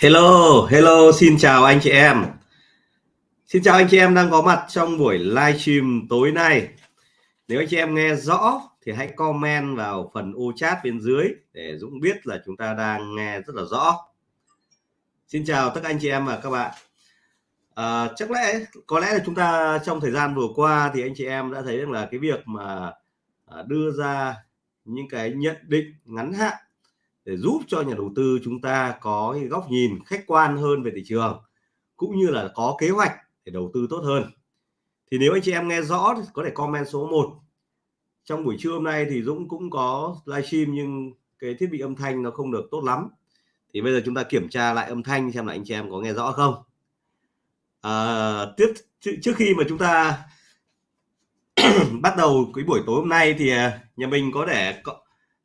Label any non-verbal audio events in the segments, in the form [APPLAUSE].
Hello, hello, xin chào anh chị em. Xin chào anh chị em đang có mặt trong buổi livestream tối nay. Nếu anh chị em nghe rõ thì hãy comment vào phần ô chat bên dưới để Dũng biết là chúng ta đang nghe rất là rõ. Xin chào tất cả anh chị em và các bạn. À, chắc lẽ có lẽ là chúng ta trong thời gian vừa qua thì anh chị em đã thấy rằng là cái việc mà à, đưa ra những cái nhận định ngắn hạn để giúp cho nhà đầu tư chúng ta có góc nhìn khách quan hơn về thị trường cũng như là có kế hoạch để đầu tư tốt hơn. Thì nếu anh chị em nghe rõ thì có thể comment số 1 trong buổi trưa hôm nay thì Dũng cũng có livestream nhưng cái thiết bị âm thanh nó không được tốt lắm. Thì bây giờ chúng ta kiểm tra lại âm thanh xem là anh chị em có nghe rõ không. À, tiếp trước khi mà chúng ta [CLEARS THROAT] bắt đầu cái buổi tối hôm nay thì à, nhà mình có để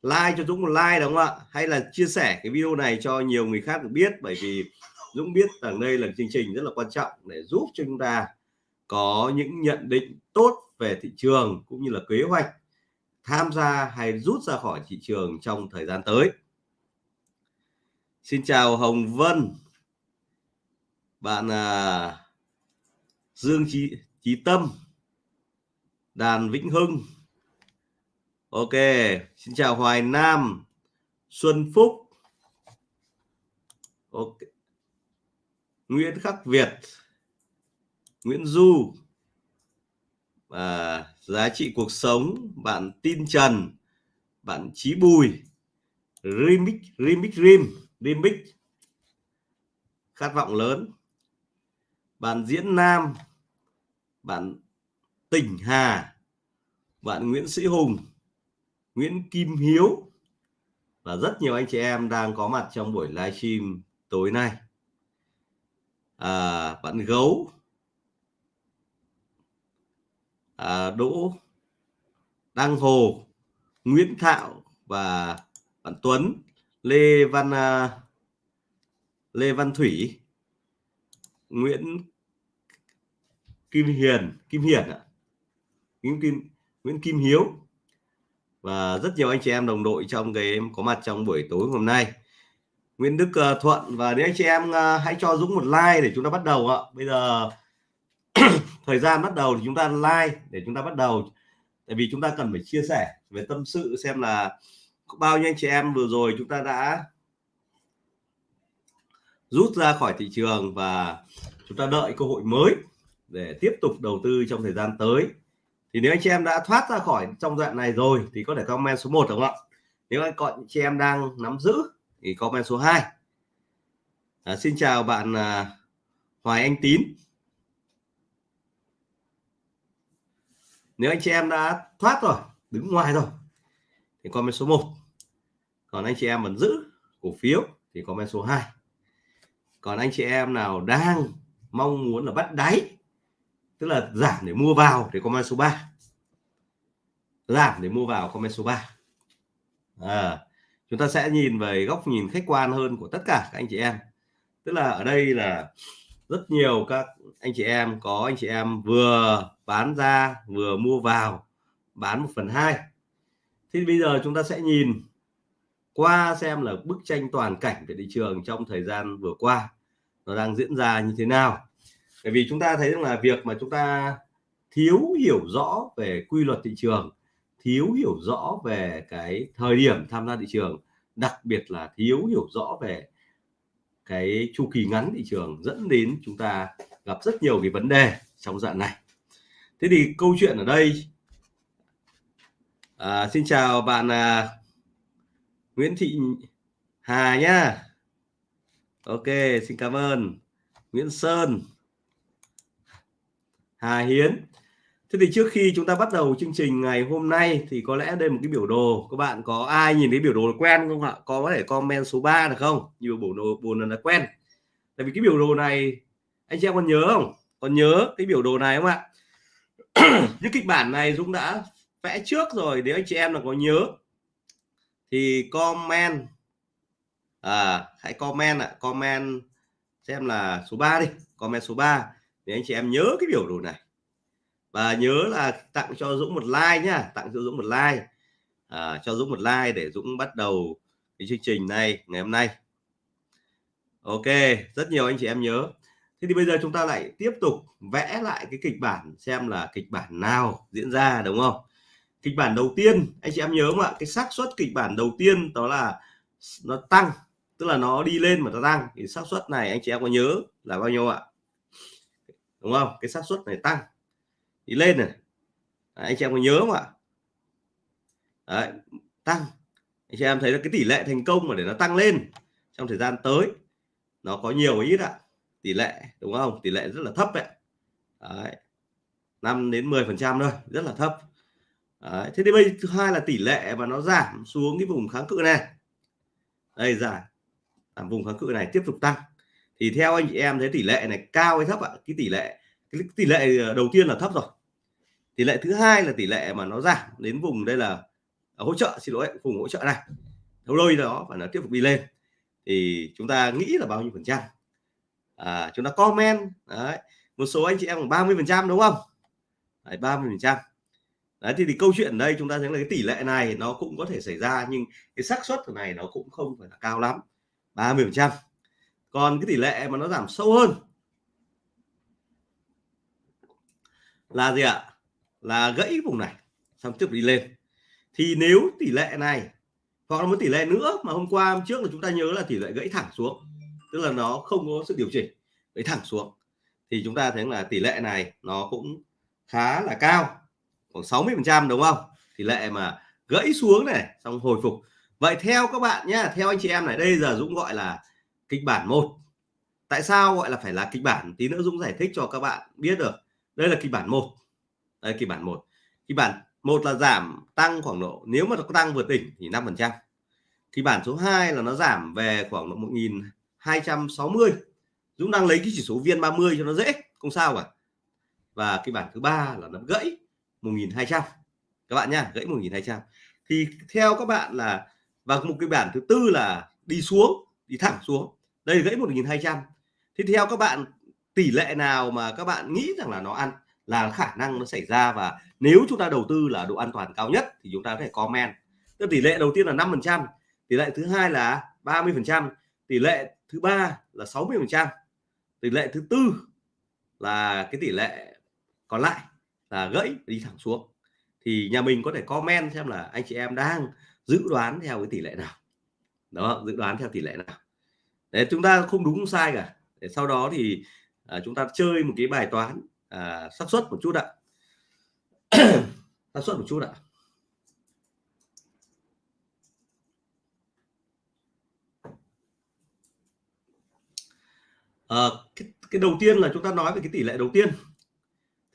like cho Dũng một like đúng không ạ? Hay là chia sẻ cái video này cho nhiều người khác được biết? Bởi vì Dũng biết rằng đây là chương trình rất là quan trọng để giúp cho chúng ta có những nhận định tốt về thị trường cũng như là kế hoạch tham gia hay rút ra khỏi thị trường trong thời gian tới. Xin chào Hồng Vân. Bạn à, Dương Chí, Chí Tâm Đàn Vĩnh Hưng. Ok, xin chào Hoài Nam, Xuân Phúc, ok, Nguyễn Khắc Việt, Nguyễn Du, và giá trị cuộc sống, bạn Tin Trần, bạn Chí Bùi, Remix, Remix Rim, Remix, khát vọng lớn, bạn Diễn Nam, bạn Tỉnh Hà, bạn Nguyễn Sĩ Hùng, Nguyễn Kim Hiếu và rất nhiều anh chị em đang có mặt trong buổi livestream tối nay. À, bạn gấu. À, Đỗ Đăng Hồ Nguyễn Thạo và bạn Tuấn Lê Văn à, Lê Văn Thủy Nguyễn Kim Hiền Kim Hiền ạ. Nguyễn Kim Nguyễn Kim Hiếu và rất nhiều anh chị em đồng đội trong cái có mặt trong buổi tối hôm nay. Nguyễn Đức uh, Thuận và nếu anh chị em uh, hãy cho Dũng một like để chúng ta bắt đầu ạ. Bây giờ [CLEARS THROAT] thời gian bắt đầu thì chúng ta like để chúng ta bắt đầu. Tại vì chúng ta cần phải chia sẻ về tâm sự xem là bao nhiêu anh chị em vừa rồi chúng ta đã rút ra khỏi thị trường và chúng ta đợi cơ hội mới để tiếp tục đầu tư trong thời gian tới thì nếu anh chị em đã thoát ra khỏi trong đoạn này rồi thì có thể comment số 1 đúng không ạ? Nếu anh còn chị em đang nắm giữ thì comment số 2 à, xin chào bạn à, Hoài Anh Tín. Nếu anh chị em đã thoát rồi đứng ngoài rồi thì comment số 1 còn anh chị em vẫn giữ cổ phiếu thì comment số 2 còn anh chị em nào đang mong muốn là bắt đáy tức là giảm để mua vào thì comment số 3 giảm để mua vào comment số 3 à, chúng ta sẽ nhìn về góc nhìn khách quan hơn của tất cả các anh chị em. Tức là ở đây là rất nhiều các anh chị em có anh chị em vừa bán ra vừa mua vào bán một phần hai. Thì bây giờ chúng ta sẽ nhìn qua xem là bức tranh toàn cảnh về thị trường trong thời gian vừa qua nó đang diễn ra như thế nào bởi vì chúng ta thấy rằng là việc mà chúng ta thiếu hiểu rõ về quy luật thị trường thiếu hiểu rõ về cái thời điểm tham gia thị trường đặc biệt là thiếu hiểu rõ về cái chu kỳ ngắn thị trường dẫn đến chúng ta gặp rất nhiều cái vấn đề trong dạng này. Thế thì câu chuyện ở đây à, xin chào bạn à, Nguyễn Thị Hà nhá. Ok xin cảm ơn. Nguyễn Sơn. Hà Hiến. Thế thì trước khi chúng ta bắt đầu chương trình ngày hôm nay thì có lẽ đây một cái biểu đồ. Các bạn có ai nhìn thấy biểu đồ quen không ạ? Có thể comment số 3 được không? Nhiều biểu đồ buồn là quen. Tại vì cái biểu đồ này anh chị em còn nhớ không? Còn nhớ cái biểu đồ này không ạ? [CLEARS THROAT] Những kịch bản này Dũng đã vẽ trước rồi nếu anh chị em là có nhớ thì comment. À hãy comment ạ. À, comment xem là số 3 đi. Comment số 3 để anh chị em nhớ cái biểu đồ này. Và nhớ là tặng cho Dũng một like nhá tặng cho Dũng một like. À, cho Dũng một like để Dũng bắt đầu cái chương trình này ngày hôm nay. Ok rất nhiều anh chị em nhớ. Thế thì bây giờ chúng ta lại tiếp tục vẽ lại cái kịch bản xem là kịch bản nào diễn ra đúng không? Kịch bản đầu tiên anh chị em nhớ không ạ? Cái xác suất kịch bản đầu tiên đó là nó tăng tức là nó đi lên mà nó tăng. Thì xác suất này anh chị em có nhớ là bao nhiêu ạ? Đúng không? Cái xác suất này tăng. Đi lên này. Đấy, anh chị em có nhớ không ạ? Đấy, tăng. Anh chị em thấy là cái tỷ lệ thành công mà để nó tăng lên trong thời gian tới nó có nhiều ít ạ? Tỷ lệ đúng không? Tỷ lệ rất là thấp đấy, đấy. 5 đến 10 phần trăm thôi rất là thấp. Đấy. thế thì bây thứ hai là tỷ lệ mà nó giảm xuống cái vùng kháng cự này. Đây giảm vùng kháng cự này tiếp tục tăng thì theo anh chị em thấy tỷ lệ này cao hay thấp ạ? Cái tỷ lệ cái tỷ lệ ờ, đầu tiên là thấp rồi. Tỷ lệ thứ hai là tỷ lệ mà nó giảm đến vùng đây là à, hỗ trợ xin lỗi vùng hỗ trợ này. Đâu đôi đó và nó tiếp tục đi lên. Thì chúng ta nghĩ là bao nhiêu phần trăm? À, chúng ta comment đấy một số anh chị em khoảng 30 phần trăm đúng không? Đấy, 30 phần trăm. Đấy thì, thì câu chuyện ở đây chúng ta thấy là cái tỷ lệ này nó cũng có thể xảy ra nhưng cái xác suất này nó cũng không phải là cao lắm. 30 phần trăm còn cái tỷ lệ mà nó giảm sâu hơn là gì ạ? Là gãy vùng này, xong tiếp đi lên. Thì nếu tỷ lệ này, hoặc là một tỷ lệ nữa mà hôm qua, hôm trước là chúng ta nhớ là tỷ lệ gãy thẳng xuống, tức là nó không có sự điều chỉnh, gãy thẳng xuống, thì chúng ta thấy là tỷ lệ này nó cũng khá là cao, khoảng 60 phần trăm, đúng không? Tỷ lệ mà gãy xuống này, xong hồi phục. Vậy theo các bạn nhé theo anh chị em này, đây giờ Dũng gọi là kịch bản một. Tại sao gọi là phải là kịch bản tí nữa Dũng giải thích cho các bạn biết được. Đây là kịch bản một. Đây kịch bản một. Kịch bản một là giảm tăng khoảng độ, nếu mà nó tăng vượt đỉnh thì 5 phần trăm. Kịch bản số 2 là nó giảm về khoảng độ 1260 Dũng đang lấy cái chỉ số viên 30 cho nó dễ, không sao cả. Và cái bản thứ ba là nó gãy 1200 các bạn nhá, gãy 1200 thì theo các bạn là, và một cái bản thứ tư là đi xuống, đi thẳng xuống đây gãy 1200 thì theo các bạn, tỷ lệ nào mà các bạn nghĩ rằng là nó ăn là khả năng nó xảy ra và nếu chúng ta đầu tư là độ an toàn cao nhất thì chúng ta có thể comment. Tức tỷ lệ đầu tiên là 5 phần trăm, tỷ lệ thứ hai là 30 phần trăm, tỷ lệ thứ ba là 60 phần trăm, tỷ lệ thứ tư là cái tỷ lệ còn lại là gãy đi thẳng xuống. Thì nhà mình có thể comment xem là anh chị em đang dự đoán theo cái tỷ lệ nào. Đó, dự đoán theo tỷ lệ nào để chúng ta không đúng không sai cả. Để sau đó thì à, chúng ta chơi một cái bài toán à, xác suất một chút ạ. [CLEARS THROAT] Xác suất một chút ạ. À, cái, cái đầu tiên là chúng ta nói về cái tỷ lệ đầu tiên.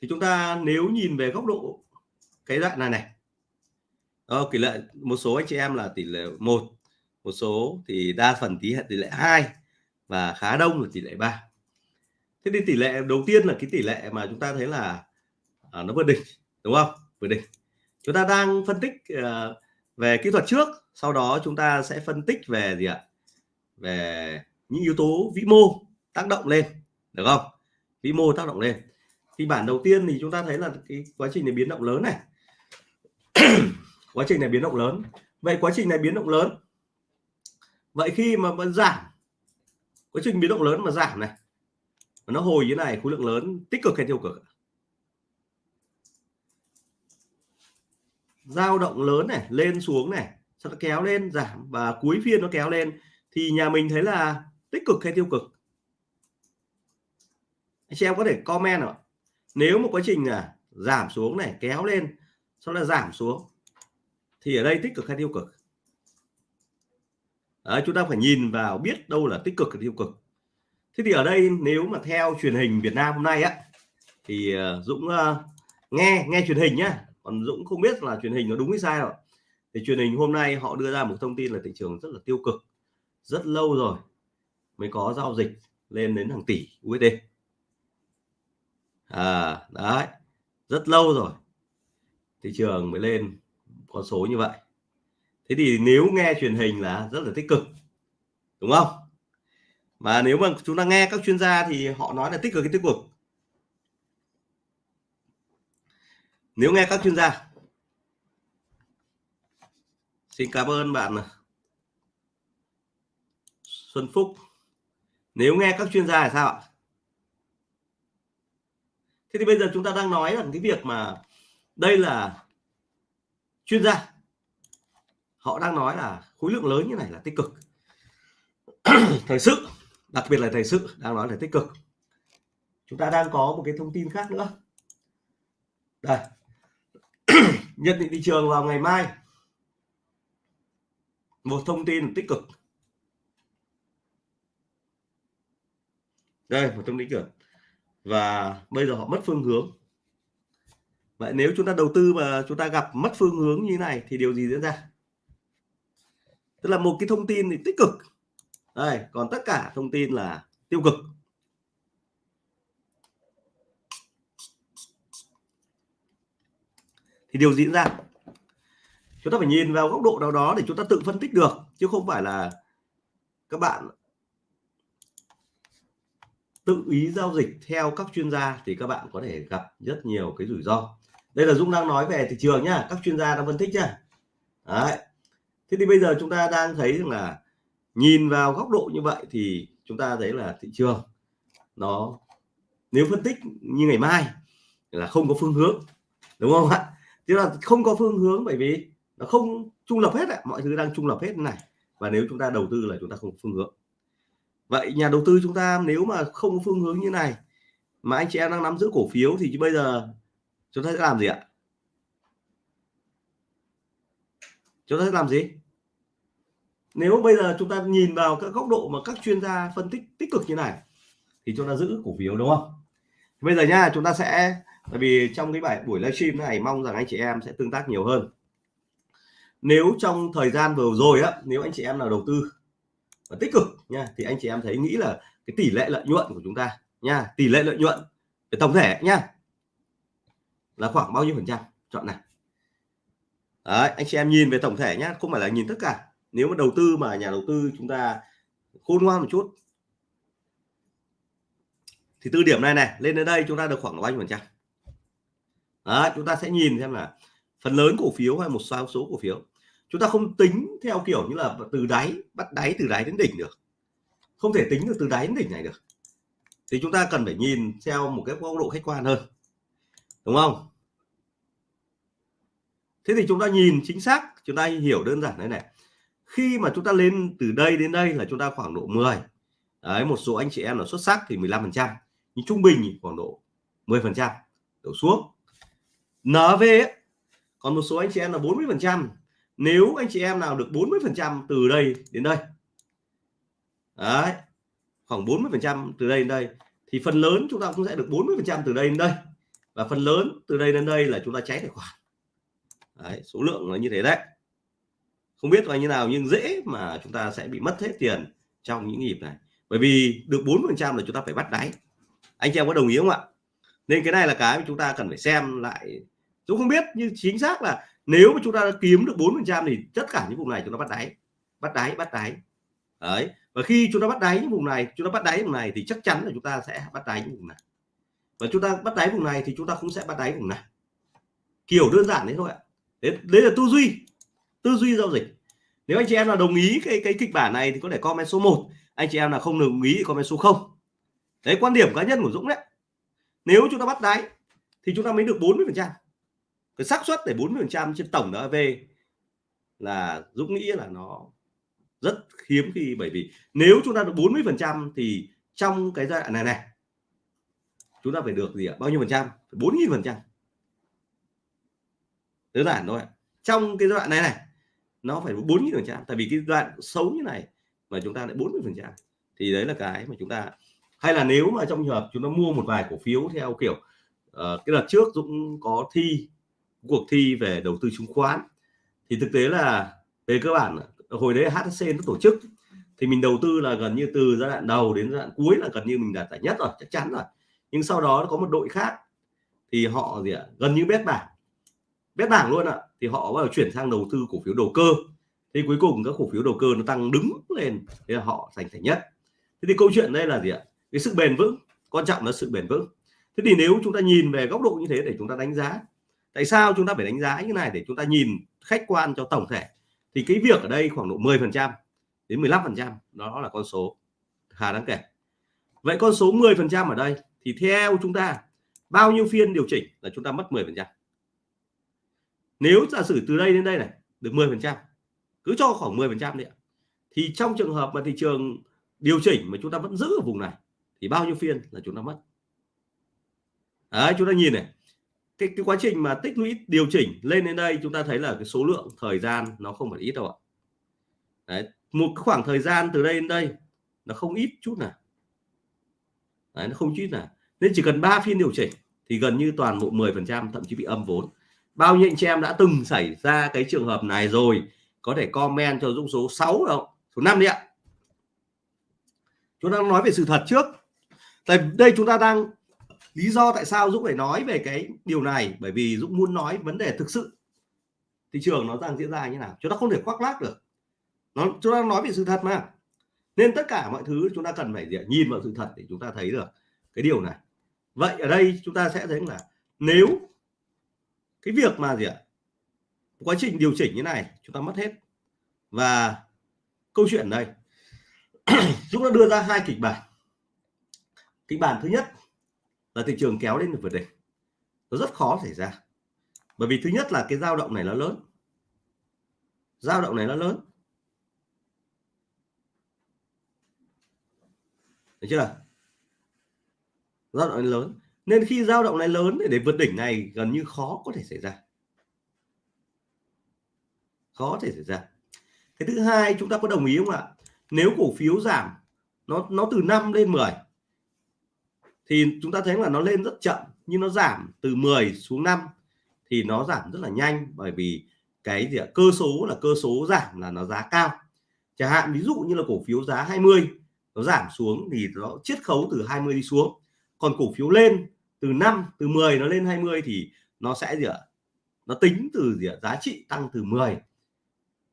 Thì chúng ta nếu nhìn về góc độ cái đoạn này này. Ờ, tỷ lệ một số anh chị em là tỷ lệ một một số thì đa phần tí tỷ lệ hai và khá đông là tỷ lệ 3 thế thì tỷ lệ đầu tiên là cái tỷ lệ mà chúng ta thấy là à, nó vượt đỉnh đúng không? Vượt đỉnh. Chúng ta đang phân tích à, về kỹ thuật trước sau đó chúng ta sẽ phân tích về gì ạ? Về những yếu tố vĩ mô tác động lên được không? Vĩ mô tác động lên. Thì bản đầu tiên thì chúng ta thấy là cái quá trình này biến động lớn này. [CLEARS THROAT] Quá trình này biến động lớn. Vậy quá trình này biến động lớn vậy khi mà vẫn giảm quá trình biến động lớn mà giảm này nó hồi như này, khối lượng lớn, tích cực hay tiêu cực dao động lớn này, lên xuống này, sau đó kéo lên, giảm và cuối phiên nó kéo lên, thì nhà mình thấy là tích cực hay tiêu cực? Anh chị em có thể comment ạ. Nếu một quá trình là giảm xuống này, kéo lên, sau đó giảm xuống, thì ở đây tích cực hay tiêu cực? Đấy, chúng ta phải nhìn vào biết đâu là tích cực hay tiêu cực. Thế thì ở đây nếu mà theo truyền hình Việt Nam hôm nay á thì ờ, Dũng uh, nghe nghe truyền hình nhá. Còn Dũng không biết là truyền hình nó đúng hay sai rồi thì truyền hình hôm nay họ đưa ra một thông tin là thị trường rất là tiêu cực rất lâu rồi mới có giao dịch lên đến hàng tỷ USD à đấy rất lâu rồi thị trường mới lên con số như vậy thế thì nếu nghe truyền hình là rất là tích cực, đúng không? Mà nếu mà chúng ta nghe các chuyên gia thì họ nói là tích cực cái tích cực? Nếu nghe các chuyên gia. Xin cảm ơn bạn à, Xuân Phúc. Nếu nghe các chuyên gia là sao ạ? Thế thì bây giờ chúng ta đang nói rằng cái việc mà đây là chuyên gia họ đang nói là khối lượng lớn như này là tích cực. [CLEARS THROAT] Thời sự, đặc biệt là thời sự, đang nói là tích cực. Chúng ta đang có một cái thông tin khác nữa. Đây. [CLEARS THROAT] Nhận định thị trường vào ngày mai. Một thông tin tích cực. Đây, một thông tin cực. Và bây giờ họ mất phương hướng. Vậy nếu chúng ta đầu tư mà chúng ta gặp mất phương hướng như này thì điều gì diễn ra? Tức là một cái thông tin thì tích cực. Đây, còn tất cả thông tin là tiêu cực. Thì điều diễn ra. Chúng ta phải nhìn vào góc độ nào đó để chúng ta tự phân tích được, chứ không phải là các bạn tự ý giao dịch theo các chuyên gia thì các bạn có thể gặp rất nhiều cái rủi ro. Đây là Dung đang nói về thị trường nhá, các chuyên gia đang phân tích nhá. Đấy thế thì bây giờ chúng ta đang thấy rằng là nhìn vào góc độ như vậy thì chúng ta thấy là thị trường nó, nếu phân tích như ngày mai là không có phương hướng, đúng không ạ? Tức là không có phương hướng bởi vì nó không trung lập hết ạ, mọi thứ đang trung lập hết này. Và nếu chúng ta đầu tư là chúng ta không có phương hướng. Vậy nhà đầu tư chúng ta nếu mà không có phương hướng như này, mà anh chị em đang nắm giữ cổ phiếu thì bây giờ chúng ta sẽ làm gì ạ? Chúng ta sẽ làm gì? Nếu bây giờ chúng ta nhìn vào các góc độ mà các chuyên gia phân tích tích cực như này, thì chúng ta giữ cổ phiếu, đúng không? Bây giờ nha, chúng ta sẽ, tại vì trong cái bài buổi livestream này, mong rằng anh chị em sẽ tương tác nhiều hơn. Nếu trong thời gian vừa rồi á, nếu anh chị em nào đầu tư và tích cực nha, thì anh chị em thấy nghĩ là cái tỷ lệ lợi nhuận của chúng ta nha, tỷ lệ lợi nhuận về tổng thể nha, là khoảng bao nhiêu phần trăm? Chọn này. Đấy, anh chị em nhìn về tổng thể nhé, không phải là nhìn tất cả. Nếu mà đầu tư mà nhà đầu tư chúng ta khôn ngoan một chút. Thì tư điểm này này lên đến đây chúng ta được khoảng bao nhiêu phần trăm? Đấy, chúng ta sẽ nhìn xem là phần lớn cổ phiếu hay một số số cổ phiếu. Chúng ta không tính theo kiểu như là từ đáy bắt đáy từ đáy đến đỉnh được. Không thể tính được từ đáy đến đỉnh này được. Thì chúng ta cần phải nhìn theo một cái góc độ khách quan hơn. Đúng không? Thế thì chúng ta nhìn chính xác chúng ta hiểu đơn giản thế này. Khi mà chúng ta lên từ đây đến đây là chúng ta khoảng độ 10 đấy một số anh chị em là xuất sắc thì 15 phần trăm nhưng trung bình khoảng độ 10 phần trăm đổ xuống. NV ấy, còn một số anh chị em là 40 phần trăm. Nếu anh chị em nào được 40 phần trăm từ đây đến đây đấy khoảng 40 phần trăm từ đây đến đây thì phần lớn chúng ta cũng sẽ được 40 phần trăm từ đây đến đây. Và phần lớn từ đây đến đây là chúng ta cháy tài khoản đấy, số lượng là như thế đấy không biết là như nào nhưng dễ mà chúng ta sẽ bị mất hết tiền trong những nhịp này bởi vì được 4 phần trăm là chúng ta phải bắt đáy anh chị em có đồng ý không ạ nên cái này là cái mà chúng ta cần phải xem lại tôi không biết nhưng chính xác là nếu mà chúng ta kiếm được 4 phần trăm thì tất cả những vùng này chúng ta bắt đáy bắt đáy bắt đáy đấy và khi chúng ta bắt đáy những vùng này chúng ta bắt đáy vùng này thì chắc chắn là chúng ta sẽ bắt đáy những vùng này và chúng ta bắt đáy vùng này thì chúng ta cũng sẽ bắt đáy vùng này kiểu đơn giản đấy thôi ạ đấy, đấy là tư duy tư duy giao dịch. Nếu anh chị em là đồng ý cái cái kịch bản này thì có thể comment số 1 anh chị em là không đồng ý thì comment số 0 đấy quan điểm cá nhân của Dũng đấy. Nếu chúng ta bắt đáy thì chúng ta mới được 40 phần trăm. Cái xác suất để 40 phần trăm trên tổng đó về là Dũng nghĩ là nó rất hiếm khi bởi vì nếu chúng ta được 40 phần trăm thì trong cái giai đoạn này này chúng ta phải được gì ạ? Bao nhiêu phần trăm? 4.000 phần trăm đơn giản thôi trong cái đoạn này này nó phải 4.000 phần trăm tại vì cái đoạn xấu như này mà chúng ta lại 40 phần trăm thì đấy là cái mà chúng ta hay là nếu mà trong trường hợp chúng ta mua một vài cổ phiếu theo kiểu uh, cái đợt trước Dũng có thi cuộc thi về đầu tư chứng khoán thì thực tế là về cơ bản hồi đấy HSC nó tổ chức thì mình đầu tư là gần như từ giai đoạn đầu đến giai đoạn cuối là gần như mình đạt giải nhất rồi chắc chắn rồi. Nhưng sau đó có một đội khác thì họ gì ạ gần như bét bảng bét bảng luôn ạ. Thì họ bắt đầu chuyển sang đầu tư cổ phiếu đầu cơ. Thì cuối cùng các cổ phiếu đầu cơ nó tăng đứng lên. Thì họ giành thành nhất. Thế thì câu chuyện đây là gì ạ? Cái sự bền vững. Quan trọng là sự bền vững. Thế thì nếu chúng ta nhìn về góc độ như thế để chúng ta đánh giá, tại sao chúng ta phải đánh giá như này để chúng ta nhìn khách quan cho tổng thể? Thì cái việc ở đây khoảng độ 10 phần trăm đến 15 phần trăm, đó là con số khá đáng kể. Vậy con số 10 phần trăm ở đây thì theo chúng ta, bao nhiêu phiên điều chỉnh là chúng ta mất 10 phần trăm? Nếu giả sử từ đây đến đây này được 10 phần trăm cứ cho khoảng 10 phần trăm đi thì trong trường hợp mà thị trường điều chỉnh mà chúng ta vẫn giữ ở vùng này thì bao nhiêu phiên là chúng ta mất? Đấy chúng ta nhìn này cái, cái quá trình mà tích lũy điều chỉnh lên đến đây chúng ta thấy là cái số lượng thời gian nó không phải ít đâu ạ. Đấy một khoảng thời gian từ đây đến đây nó không ít chút nào. Đấy, nó không chút nào. Nên chỉ cần 3 phiên điều chỉnh thì gần như toàn bộ 10 phần trăm thậm chí bị âm vốn bao nhiêu anh chị em đã từng xảy ra cái trường hợp này rồi? Có thể comment cho Dũng số 6 đâu số 5 đi ạ. Chúng ta nói về sự thật trước. Tại đây chúng ta đang lý do tại sao Dũng phải nói về cái điều này. Bởi vì Dũng muốn nói vấn đề thực sự. Thị trường nó đang diễn ra như nào? Chúng ta không thể khoác lác được. Nó, chúng ta nói về sự thật mà. Nên tất cả mọi thứ chúng ta cần phải nhìn vào sự thật để chúng ta thấy được cái điều này. Vậy ở đây chúng ta sẽ thấy là nếu cái việc mà gì ạ? Quá trình điều chỉnh như này, chúng ta mất hết. Và câu chuyện đây. [CLEARS THROAT] Chúng ta đưa ra hai kịch bản. Kịch bản thứ nhất là thị trường kéo lên được vượt đỉnh. Nó rất khó xảy ra. Bởi vì thứ nhất là cái dao động này nó lớn. Dao động này nó lớn. Được chưa dao động này lớn nên khi dao động này lớn để, để vượt đỉnh này gần như khó có thể xảy ra. Khó có thể xảy ra. Cái thứ hai chúng ta có đồng ý không ạ? Nếu cổ phiếu giảm nó nó từ 5 lên 10 thì chúng ta thấy là nó lên rất chậm nhưng nó giảm từ 10 xuống 5 thì nó giảm rất là nhanh bởi vì cái gì ạ? Cơ số là cơ số giảm là nó giá cao. Chẳng hạn ví dụ như là cổ phiếu giá 20 nó giảm xuống thì nó chiết khấu từ 20 đi xuống. Còn cổ phiếu lên từ 5 từ 10 nó lên 20 thì nó sẽ gì ạ? Nó tính từ gì ạ? Giá trị tăng từ 10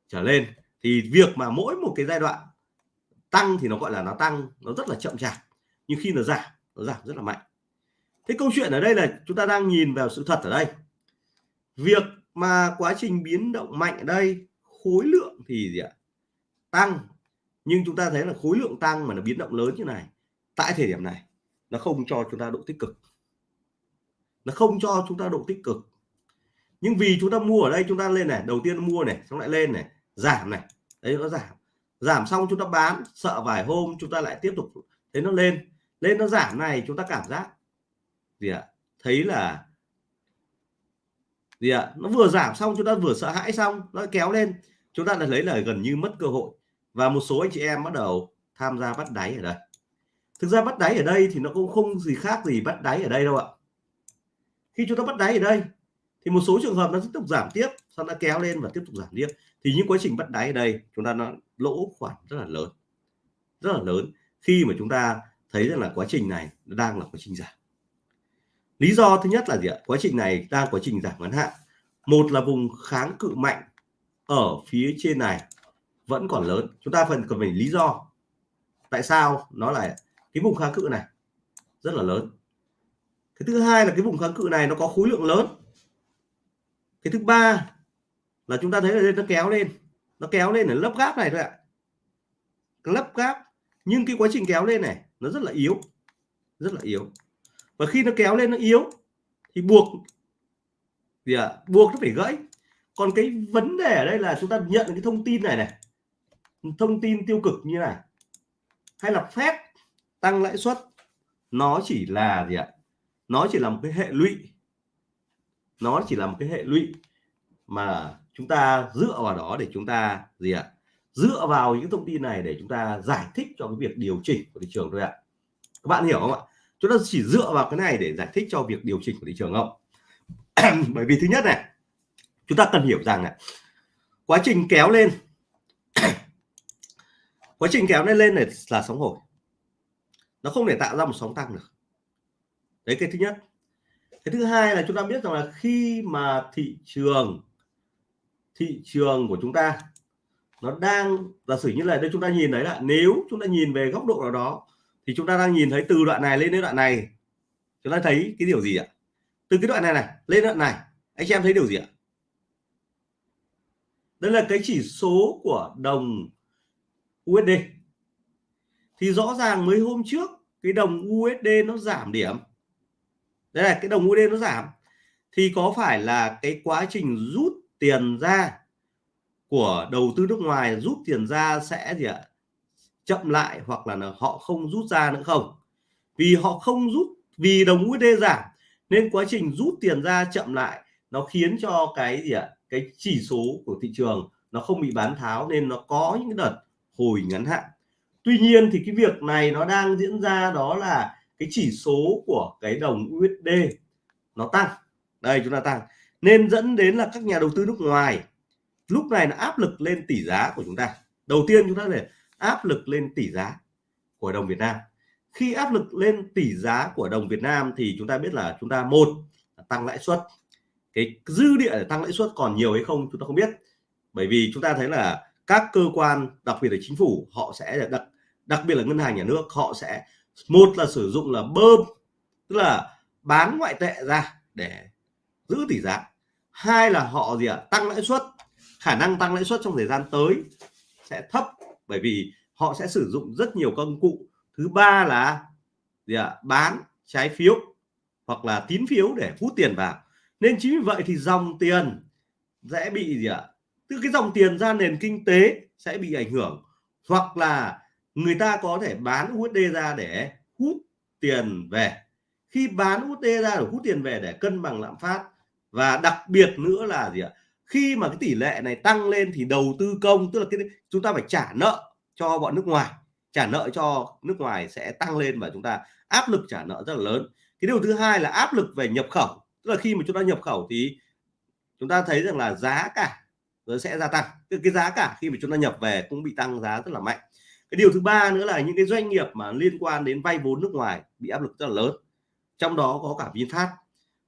trở lên. Thì việc mà mỗi một cái giai đoạn tăng thì nó gọi là nó tăng, nó rất là chậm chạp. Nhưng khi nó giảm nó giảm rất là mạnh. Thế câu chuyện ở đây là chúng ta đang nhìn vào sự thật ở đây. Việc mà quá trình biến động mạnh ở đây, khối lượng thì gì ạ? Tăng. Nhưng chúng ta thấy là khối lượng tăng mà nó biến động lớn như này, tại thời điểm này, nó không cho chúng ta độ tích cực nó không cho chúng ta độ tích cực. Nhưng vì chúng ta mua ở đây, chúng ta lên này, đầu tiên mua này, xong lại lên này, giảm này. Đấy, nó giảm. Giảm xong chúng ta bán, sợ vài hôm chúng ta lại tiếp tục, thấy nó lên. Lên nó giảm này, chúng ta cảm giác, gì ạ? Thấy là, gì ạ? Nó vừa giảm xong, chúng ta vừa sợ hãi xong, nó kéo lên. Chúng ta đã lấy là gần như mất cơ hội. Và một số anh chị em bắt đầu tham gia bắt đáy ở đây. Thực ra bắt đáy ở đây thì nó cũng không gì khác gì bắt đáy ở đây đâu ạ khi chúng ta bắt đáy ở đây, thì một số trường hợp nó tiếp tục giảm tiếp, sau nó kéo lên và tiếp tục giảm tiếp. Thì những quá trình bắt đáy ở đây, chúng ta nó lỗ khoản rất là lớn, rất là lớn. Khi mà chúng ta thấy rằng là quá trình này nó đang là quá trình giảm. Lý do thứ nhất là gì ạ? Quá trình này đang quá trình giảm ngắn hạn. Một là vùng kháng cự mạnh ở phía trên này vẫn còn lớn. Chúng ta phần cần phải lý do tại sao nó là cái vùng kháng cự này rất là lớn cái thứ hai là cái vùng kháng cự này nó có khối lượng lớn. Cái thứ ba là chúng ta thấy là đây nó kéo lên. Nó kéo lên ở lớp gáp này thôi ạ. À. lớp gáp nhưng cái quá trình kéo lên này nó rất là yếu. Rất là yếu. Và khi nó kéo lên nó yếu thì buộc gì à, buộc nó phải gãy. Còn cái vấn đề ở đây là chúng ta nhận cái thông tin này này. Thông tin tiêu cực như này. Hay là phép tăng lãi suất nó chỉ là gì ạ? Nó chỉ là một cái hệ lụy. Nó chỉ là một cái hệ lụy mà chúng ta dựa vào đó để chúng ta gì ạ? Dựa vào những thông tin này để chúng ta giải thích cho cái việc điều chỉnh của thị trường thôi ạ. Các bạn hiểu không ạ? Chúng ta chỉ dựa vào cái này để giải thích cho việc điều chỉnh của thị trường không? [CLEARS THROAT] Bởi vì thứ nhất này, chúng ta cần hiểu rằng này, quá trình kéo lên, [CLEARS THROAT] quá trình kéo lên lên này là sóng hồi. Nó không thể tạo ra một sóng tăng được đấy, cái thứ nhất. Cái thứ hai là chúng ta biết rằng là khi mà thị trường thị trường của chúng ta nó đang, giả sử như là đây chúng ta nhìn thấy là nếu chúng ta nhìn về góc độ nào đó thì chúng ta đang nhìn thấy từ đoạn này lên đến đoạn này. Chúng ta thấy cái điều gì ạ? Từ cái đoạn này này, lên đoạn này. Anh chị em thấy điều gì ạ? Đây là cái chỉ số của đồng USD thì rõ ràng mấy hôm trước cái đồng USD nó giảm điểm đây là cái đồng USD nó giảm, thì có phải là cái quá trình rút tiền ra của đầu tư nước ngoài, rút tiền ra sẽ gì ạ? Chậm lại hoặc là họ không rút ra nữa không? Vì họ không rút, vì đồng USD giảm, nên quá trình rút tiền ra chậm lại nó khiến cho cái gì ạ? Cái chỉ số của thị trường nó không bị bán tháo nên nó có những đợt hồi ngắn hạn. Tuy nhiên thì cái việc này nó đang diễn ra đó là cái chỉ số của cái đồng USD nó tăng. Đây, chúng ta tăng. Nên dẫn đến là các nhà đầu tư nước ngoài lúc này nó áp lực lên tỷ giá của chúng ta. Đầu tiên chúng ta để áp lực lên tỷ giá của đồng Việt Nam. Khi áp lực lên tỷ giá của đồng Việt Nam thì chúng ta biết là chúng ta, một tăng lãi suất. Cái dư địa để tăng lãi suất còn nhiều hay không chúng ta không biết. Bởi vì chúng ta thấy là các cơ quan, đặc biệt là chính phủ, họ sẽ đặc đặc biệt là ngân hàng nhà nước, họ sẽ một là sử dụng là bơm, tức là bán ngoại tệ ra để giữ tỷ giá. Hai là họ gì ạ? Tăng lãi suất. Khả năng tăng lãi suất trong thời gian tới sẽ thấp, bởi vì họ sẽ sử dụng rất nhiều công cụ. Thứ ba là gì ạ? Bán trái phiếu hoặc là tín phiếu để hút tiền vào. Nên chính vì vậy thì dòng tiền sẽ bị gì ạ? Từ cái dòng tiền ra nền kinh tế sẽ bị ảnh hưởng. Hoặc là người ta có thể bán USD ra để hút tiền về. Khi bán USD ra để hút tiền về để cân bằng lạm phát, và đặc biệt nữa là gì ạ? Khi mà cái tỷ lệ này tăng lên thì đầu tư công, tức là cái chúng ta phải trả nợ cho bọn nước ngoài. Trả nợ cho nước ngoài sẽ tăng lên và chúng ta, áp lực trả nợ rất là lớn. Cái điều thứ hai là áp lực về nhập khẩu. Tức là khi mà chúng ta nhập khẩu thì chúng ta thấy rằng là giá cả nó sẽ gia tăng. Cái cái giá cả khi mà chúng ta nhập về cũng bị tăng giá rất là mạnh cái điều thứ ba nữa là những cái doanh nghiệp mà liên quan đến vay vốn nước ngoài bị áp lực rất là lớn. Trong đó có cả VinFast.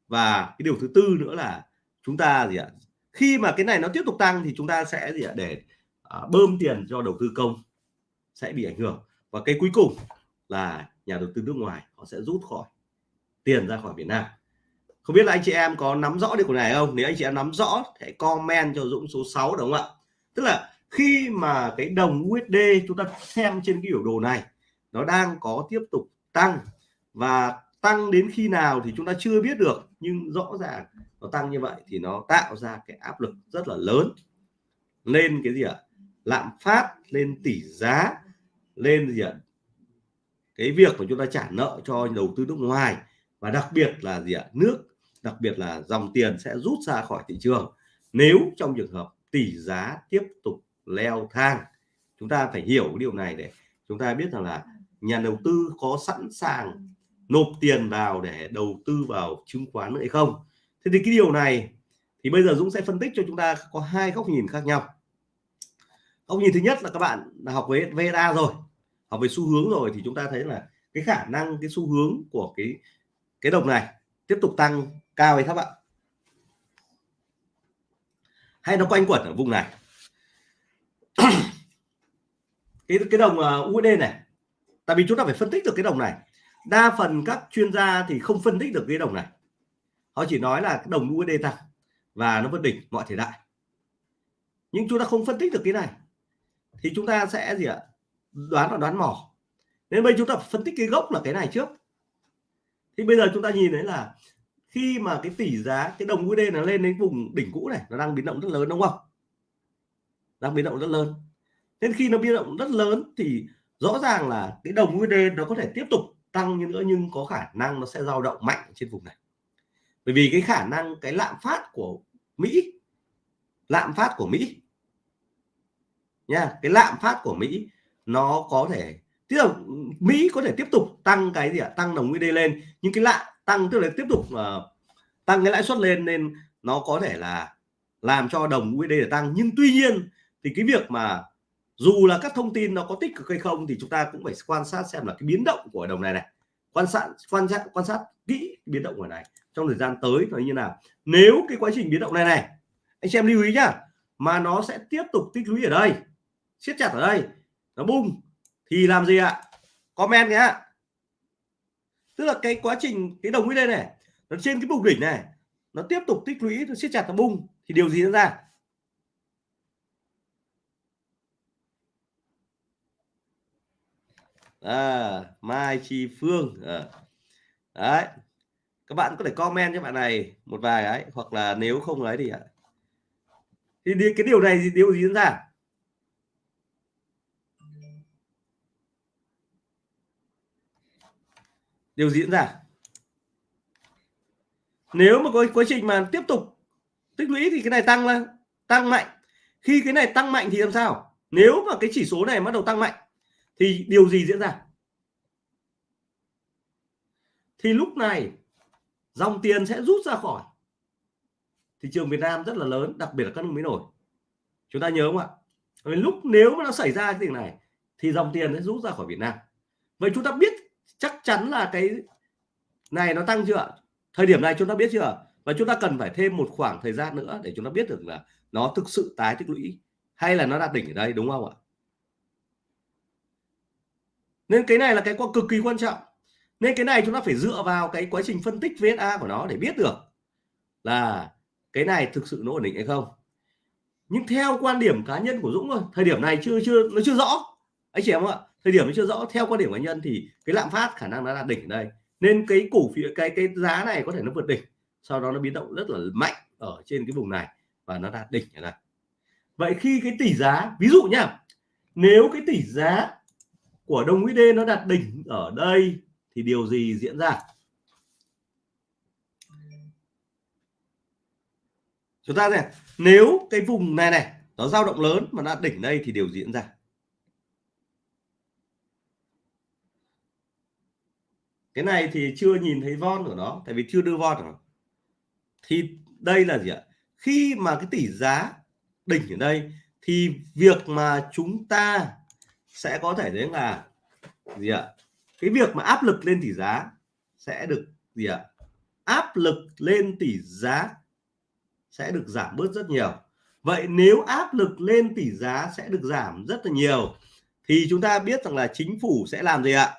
Và cái điều thứ tư nữa là chúng ta gì ạ, khi mà cái này nó tiếp tục tăng thì chúng ta sẽ gì ạ, để à, bơm tiền cho đầu tư công sẽ bị ảnh hưởng. Và cái cuối cùng là nhà đầu tư nước ngoài họ sẽ rút khỏi tiền ra khỏi Việt Nam. Không biết là anh chị em có nắm rõ điều này không? Nếu anh chị em nắm rõ, hãy comment cho Dũng số 6 đúng không ạ? Tức là khi mà cái đồng USD chúng ta xem trên cái biểu đồ này, nó đang có tiếp tục tăng. Và tăng đến khi nào thì chúng ta chưa biết được, nhưng rõ ràng nó tăng như vậy thì nó tạo ra cái áp lực rất là lớn. Lên cái gì ạ? Lạm phát, lên tỷ giá, lên gì ạ? Cái việc của chúng ta trả nợ cho đầu tư nước ngoài. Và đặc biệt là gì ạ? Nước, đặc biệt là dòng tiền sẽ rút ra khỏi thị trường. Nếu trong trường hợp tỷ giá tiếp tục leo thang. Chúng ta phải hiểu cái điều này để chúng ta biết rằng là nhà đầu tư có sẵn sàng nộp tiền vào để đầu tư vào chứng khoán nữa hay không. Thế thì cái điều này thì bây giờ Dũng sẽ phân tích cho chúng ta có hai góc nhìn khác nhau. Góc nhìn thứ nhất là các bạn đã học với VSA rồi, học về xu hướng rồi thì chúng ta thấy là cái khả năng, cái xu hướng của cái cái đồng này tiếp tục tăng cao hay thấp ạ? Hay nó quanh quẩn ở vùng này? [COUGHS] cái cái đồng à, USD này, tại vì chúng ta phải phân tích được cái đồng này. Đa phần các chuyên gia thì không phân tích được cái đồng này. Họ chỉ nói là đồng USD tăng và nó vượt đỉnh, mọi thời đại. Nhưng chúng ta không phân tích được cái này, thì chúng ta sẽ gì ạ? Đoán là đoán mò. Nên bây chúng ta phân tích cái gốc là cái này trước. Thì bây giờ chúng ta nhìn thấy là khi mà cái tỷ giá, cái đồng USD nó lên đến vùng đỉnh cũ này, nó đang biến động rất lớn, đúng không? Đang biến động rất lớn. Nên khi nó biến động rất lớn thì rõ ràng là cái đồng USD nó có thể tiếp tục tăng như nữa nhưng có khả năng nó sẽ dao động mạnh trên vùng này. Bởi vì cái khả năng cái lạm phát của Mỹ lạm phát của Mỹ nha cái lạm phát của Mỹ nó có thể tức là Mỹ có thể tiếp tục tăng cái gì ạ? Tăng đồng USD lên nhưng cái lạm tăng tức là tiếp tục uh, tăng cái lãi suất lên nên nó có thể là làm cho đồng USD để tăng. Nhưng tuy nhiên thì cái việc mà dù là các thông tin nó có tích cực hay không thì chúng ta cũng phải quan sát xem là cái biến động của đồng này này. Quan sát quan sát quan sát kỹ biến động của này trong thời gian tới nó như nào. Nếu cái quá trình biến động này này, anh xem lưu ý nhá, mà nó sẽ tiếp tục tích lũy ở đây, siết chặt ở đây, nó bung thì làm gì ạ? Comment nhé tức là cái quá trình, cái đồng USD này, nó trên cái vùng đỉnh này, nó tiếp tục tích lũy, nó siết chặt, nó bung thì điều gì diễn ra? À, Mai Chi Phương à. đấy các bạn có thể comment cho bạn này một vài ấy hoặc là nếu không ấy thì thì cái điều này thì điều gì diễn ra? Điều diễn ra? Nếu mà có quá trình mà tiếp tục tích lũy thì cái này tăng lên tăng mạnh. Khi cái này tăng mạnh thì làm sao? Nếu mà cái chỉ số này bắt đầu tăng mạnh thì điều gì diễn ra? Thì lúc này, dòng tiền sẽ rút ra khỏi. Thị trường Việt Nam rất là lớn, đặc biệt là các nước mới nổi chúng ta nhớ không ạ? Lúc nếu mà nó xảy ra cái việc này, thì dòng tiền sẽ rút ra khỏi Việt Nam. Vậy chúng ta biết chắc chắn là cái này nó tăng chưa thời điểm này chúng ta biết chưa và chúng ta cần phải thêm một khoảng thời gian nữa để chúng ta biết được là nó thực sự tái tích lũy hay là nó đạt đỉnh ở đây, đúng không ạ? Nên cái này là cái cực kỳ quan trọng. Nên cái này chúng ta phải dựa vào cái quá trình phân tích VSA của nó để biết được là cái này thực sự nó ổn định hay không. Nhưng theo quan điểm cá nhân của Dũng thôi, thời điểm này chưa chưa, nó chưa rõ. Anh chị em ạ, thời điểm nó chưa rõ, theo quan điểm cá nhân thì cái lạm phát khả năng nó đạt đỉnh ở đây. Nên cái cổ phiếu, cái cái giá này có thể nó vượt đỉnh, sau đó nó biến động rất là mạnh ở trên cái vùng này và nó đạt đỉnh ở đây. Vậy khi cái tỷ giá, ví dụ nhá, nếu cái tỷ giá của đồng USD nó đạt đỉnh ở đây, thì điều gì diễn ra? Chúng ta này, nếu cái vùng này này, nó dao động lớn mà đạt đỉnh đây thì điều diễn ra? Cái này thì chưa nhìn thấy von của nó, tại vì chưa đưa von rồi thì đây là gì ạ? Khi mà cái tỷ giá đỉnh ở đây, thì việc mà chúng ta sẽ có thể đến là gì ạ? Cái việc mà áp lực lên tỷ giá sẽ được gì ạ? Áp lực lên tỷ giá sẽ được giảm bớt rất nhiều. Vậy nếu áp lực lên tỷ giá sẽ được giảm rất là nhiều, thì chúng ta biết rằng là chính phủ sẽ làm gì ạ?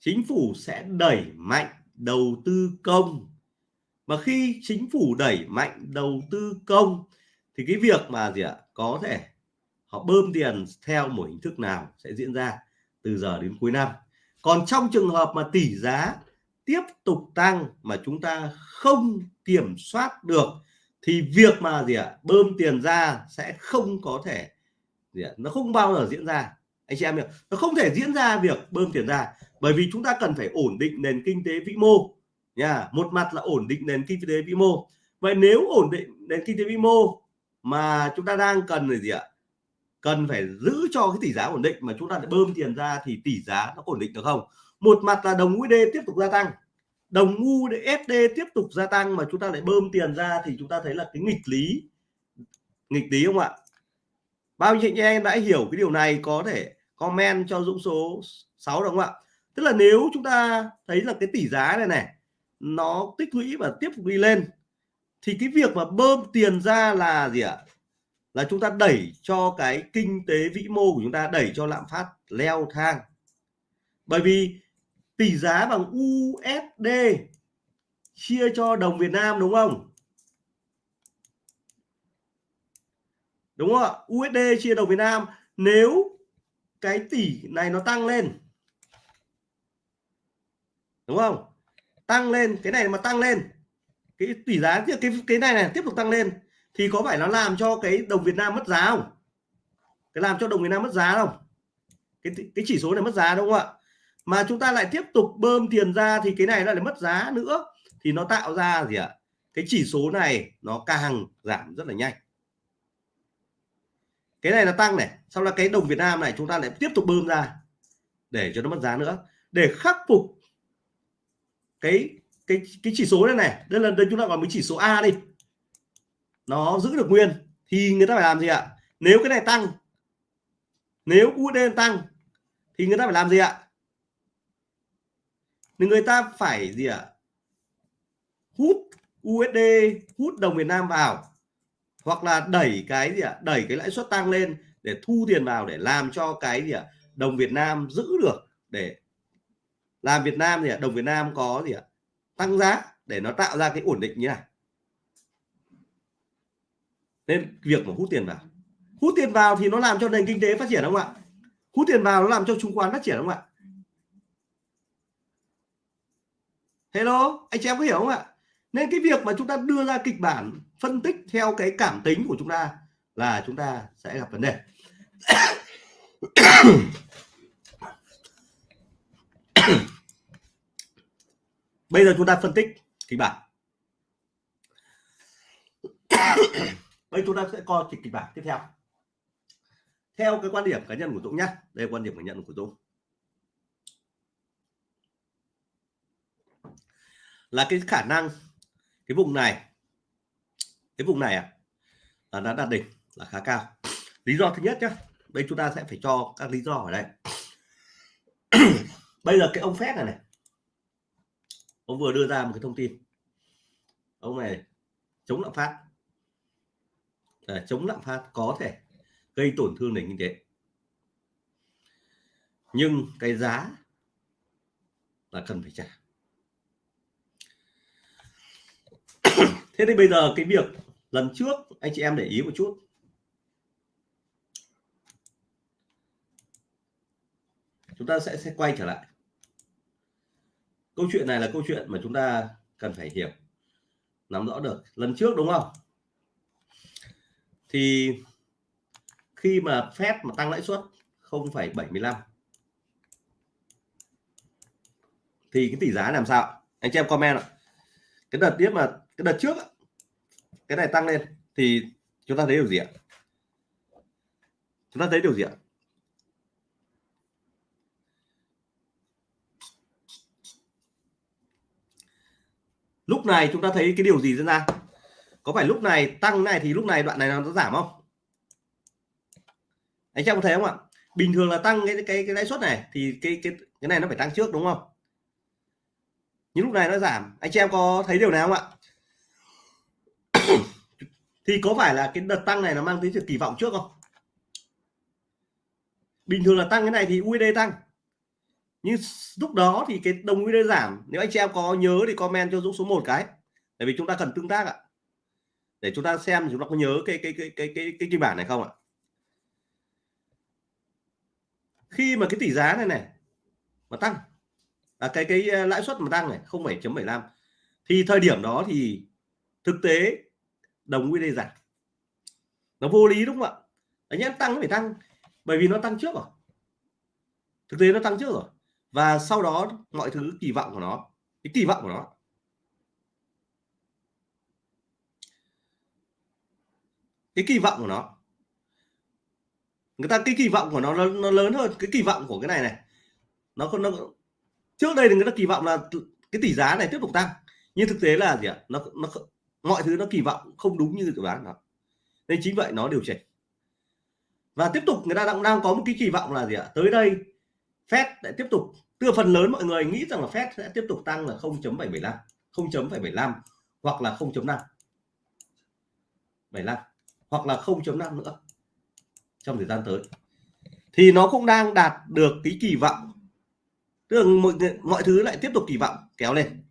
Chính phủ sẽ đẩy mạnh đầu tư công. Mà khi chính phủ đẩy mạnh đầu tư công, thì cái việc mà gì ạ? Có thể họ bơm tiền theo một hình thức nào sẽ diễn ra từ giờ đến cuối năm. Còn trong trường hợp mà tỷ giá tiếp tục tăng mà chúng ta không kiểm soát được, thì việc mà gì ạ, bơm tiền ra sẽ không có thể gì ạ, nó không bao giờ diễn ra. Anh chị em hiểu, nó không thể diễn ra việc bơm tiền ra, bởi vì chúng ta cần phải ổn định nền kinh tế vĩ mô nha một mặt là ổn định nền kinh tế vĩ mô. Vậy nếu ổn định nền kinh tế vĩ mô mà chúng ta đang cần là gì ạ cần phải giữ cho cái tỷ giá ổn định mà chúng ta lại bơm tiền ra thì tỷ giá nó ổn định được không? Một mặt là đồng USD tiếp tục gia tăng. Đồng USD tiếp tục gia tăng mà chúng ta lại bơm tiền ra thì chúng ta thấy là cái nghịch lý nghịch lý không ạ? Bao nhiêu anh em đã hiểu cái điều này có thể comment cho Dũng số 6 đúng không ạ? Tức là nếu chúng ta thấy là cái tỷ giá này này, nó tích lũy và tiếp tục đi lên, thì cái việc mà bơm tiền ra là gì ạ? Là chúng ta đẩy cho cái kinh tế vĩ mô của chúng ta, đẩy cho lạm phát leo thang. Bởi vì tỷ giá bằng USD chia cho đồng Việt Nam, đúng không? Đúng không ạ? USD chia đồng Việt Nam, nếu cái tỷ này nó tăng lên, đúng không? Tăng lên, cái này mà tăng lên, cái tỷ giá, cái cái này này tiếp tục tăng lên thì có phải nó làm cho cái đồng Việt Nam mất giá không? Cái làm cho đồng Việt Nam mất giá không? Cái cái chỉ số này mất giá đúng không ạ? Mà chúng ta lại tiếp tục bơm tiền ra thì cái này nó lại mất giá nữa. Thì nó tạo ra gì ạ? Cái chỉ số này nó càng giảm rất là nhanh. Cái này là tăng này sau là cái đồng Việt Nam này chúng ta lại tiếp tục bơm ra để cho nó mất giá nữa. Để khắc phục cái cái cái chỉ số này này, đây là, đây chúng ta gọi với chỉ số A đi nó giữ được nguyên, thì người ta phải làm gì ạ? Nếu cái này tăng, nếu USD tăng, thì người ta phải làm gì ạ? Thì người ta phải gì ạ? Hút USD hút đồng Việt Nam vào, hoặc là đẩy cái gì ạ? Đẩy cái lãi suất tăng lên để thu tiền vào để làm cho cái gì ạ? Đồng Việt Nam giữ được để làm Việt Nam thì đồng Việt Nam có gì ạ? Tăng giá để nó tạo ra cái ổn định như này nên việc mà hút tiền vào. Hút tiền vào thì nó làm cho nền kinh tế phát triển không ạ? Hút tiền vào nó làm cho chứng khoán phát triển không ạ? Hello, anh chị em có hiểu không ạ? Nên cái việc mà chúng ta đưa ra kịch bản phân tích theo cái cảm tính của chúng ta là chúng ta sẽ gặp vấn đề. [COUGHS] Bây giờ chúng ta phân tích kịch bản bây chúng ta sẽ coi kịch bản tiếp theo. Theo cái quan điểm cá nhân của Dũng nhé đây là quan điểm cá nhân của Dũng. Là cái khả năng, cái vùng này, cái vùng này à là đã đạt đỉnh, là khá cao. Lý do thứ nhất nhé đây chúng ta sẽ phải cho các lý do ở đây. [CLEARS THROAT] Bây giờ cái ông phép này này. Ông vừa đưa ra một cái thông tin. Ông này chống lạm phát à, chống lạm phát có thể gây tổn thương nền kinh tế. Nhưng cái giá là cần phải trả. Thế thì bây giờ cái việc lần trước anh chị em để ý một chút. Chúng ta sẽ sẽ quay trở lại. Câu chuyện này là câu chuyện mà chúng ta cần phải hiểu nắm rõ được. Lần trước đúng không? Thì khi mà phép mà tăng lãi suất 0,75 thì cái tỷ giá làm sao? Anh chị em comment ạ. Cái đợt tiếp mà cái đợt trước cái này tăng lên thì chúng ta thấy điều gì ạ? Chúng ta thấy điều gì ạ? Lúc này chúng ta thấy cái điều gì diễn ra? Có phải lúc này tăng này thì lúc này đoạn này nó giảm không? Anh em có thấy không ạ? Bình thường là tăng cái cái cái lãi suất này thì cái cái cái này nó phải tăng trước đúng không? Nhưng lúc này nó giảm. Anh chị em có thấy điều này không ạ? Thì có phải là cái đợt tăng này nó mang tính sự kỳ vọng trước không? Bình thường là tăng cái này thì USD tăng. Nhưng lúc đó thì cái đồng USD giảm. Nếu anh chị em có nhớ thì comment cho Dũng số 1 cái. Tại vì chúng ta cần tương tác ạ để chúng ta xem chúng ta có nhớ cái cái cái cái cái cái kịch bản này không ạ? Khi mà cái tỷ giá này này mà tăng à, cái cái à, lãi suất mà tăng này 0,75 thì thời điểm đó thì thực tế đồng USD giảm. Nó vô lý đúng không ạ? Anh em tăng phải tăng bởi vì nó tăng trước rồi. Thực tế nó tăng trước rồi. Và sau đó mọi thứ kỳ vọng của nó cái kỳ vọng của nó cái kỳ vọng của nó. Người ta, cái kỳ vọng của nó nó lớn hơn cái kỳ vọng của cái này này. Nó nó trước đây thì người ta kỳ vọng là cái tỷ giá này tiếp tục tăng. Nhưng thực tế là gì ạ? Nó nó mọi thứ nó kỳ vọng không đúng như dự đoán nó. Nên chính vậy nó điều chỉnh. Và tiếp tục người ta đang đang có một cái kỳ vọng là gì ạ? Tới đây, Fed lại tiếp tục từ phần lớn mọi người nghĩ rằng là Fed sẽ tiếp tục tăng là 0.75 0.75 hoặc là 0.5 75 hoặc là 0.5 nữa trong thời gian tới thì nó cũng đang đạt được cái kỳ vọng. Tức là mọi, mọi thứ lại tiếp tục kỳ vọng kéo lên.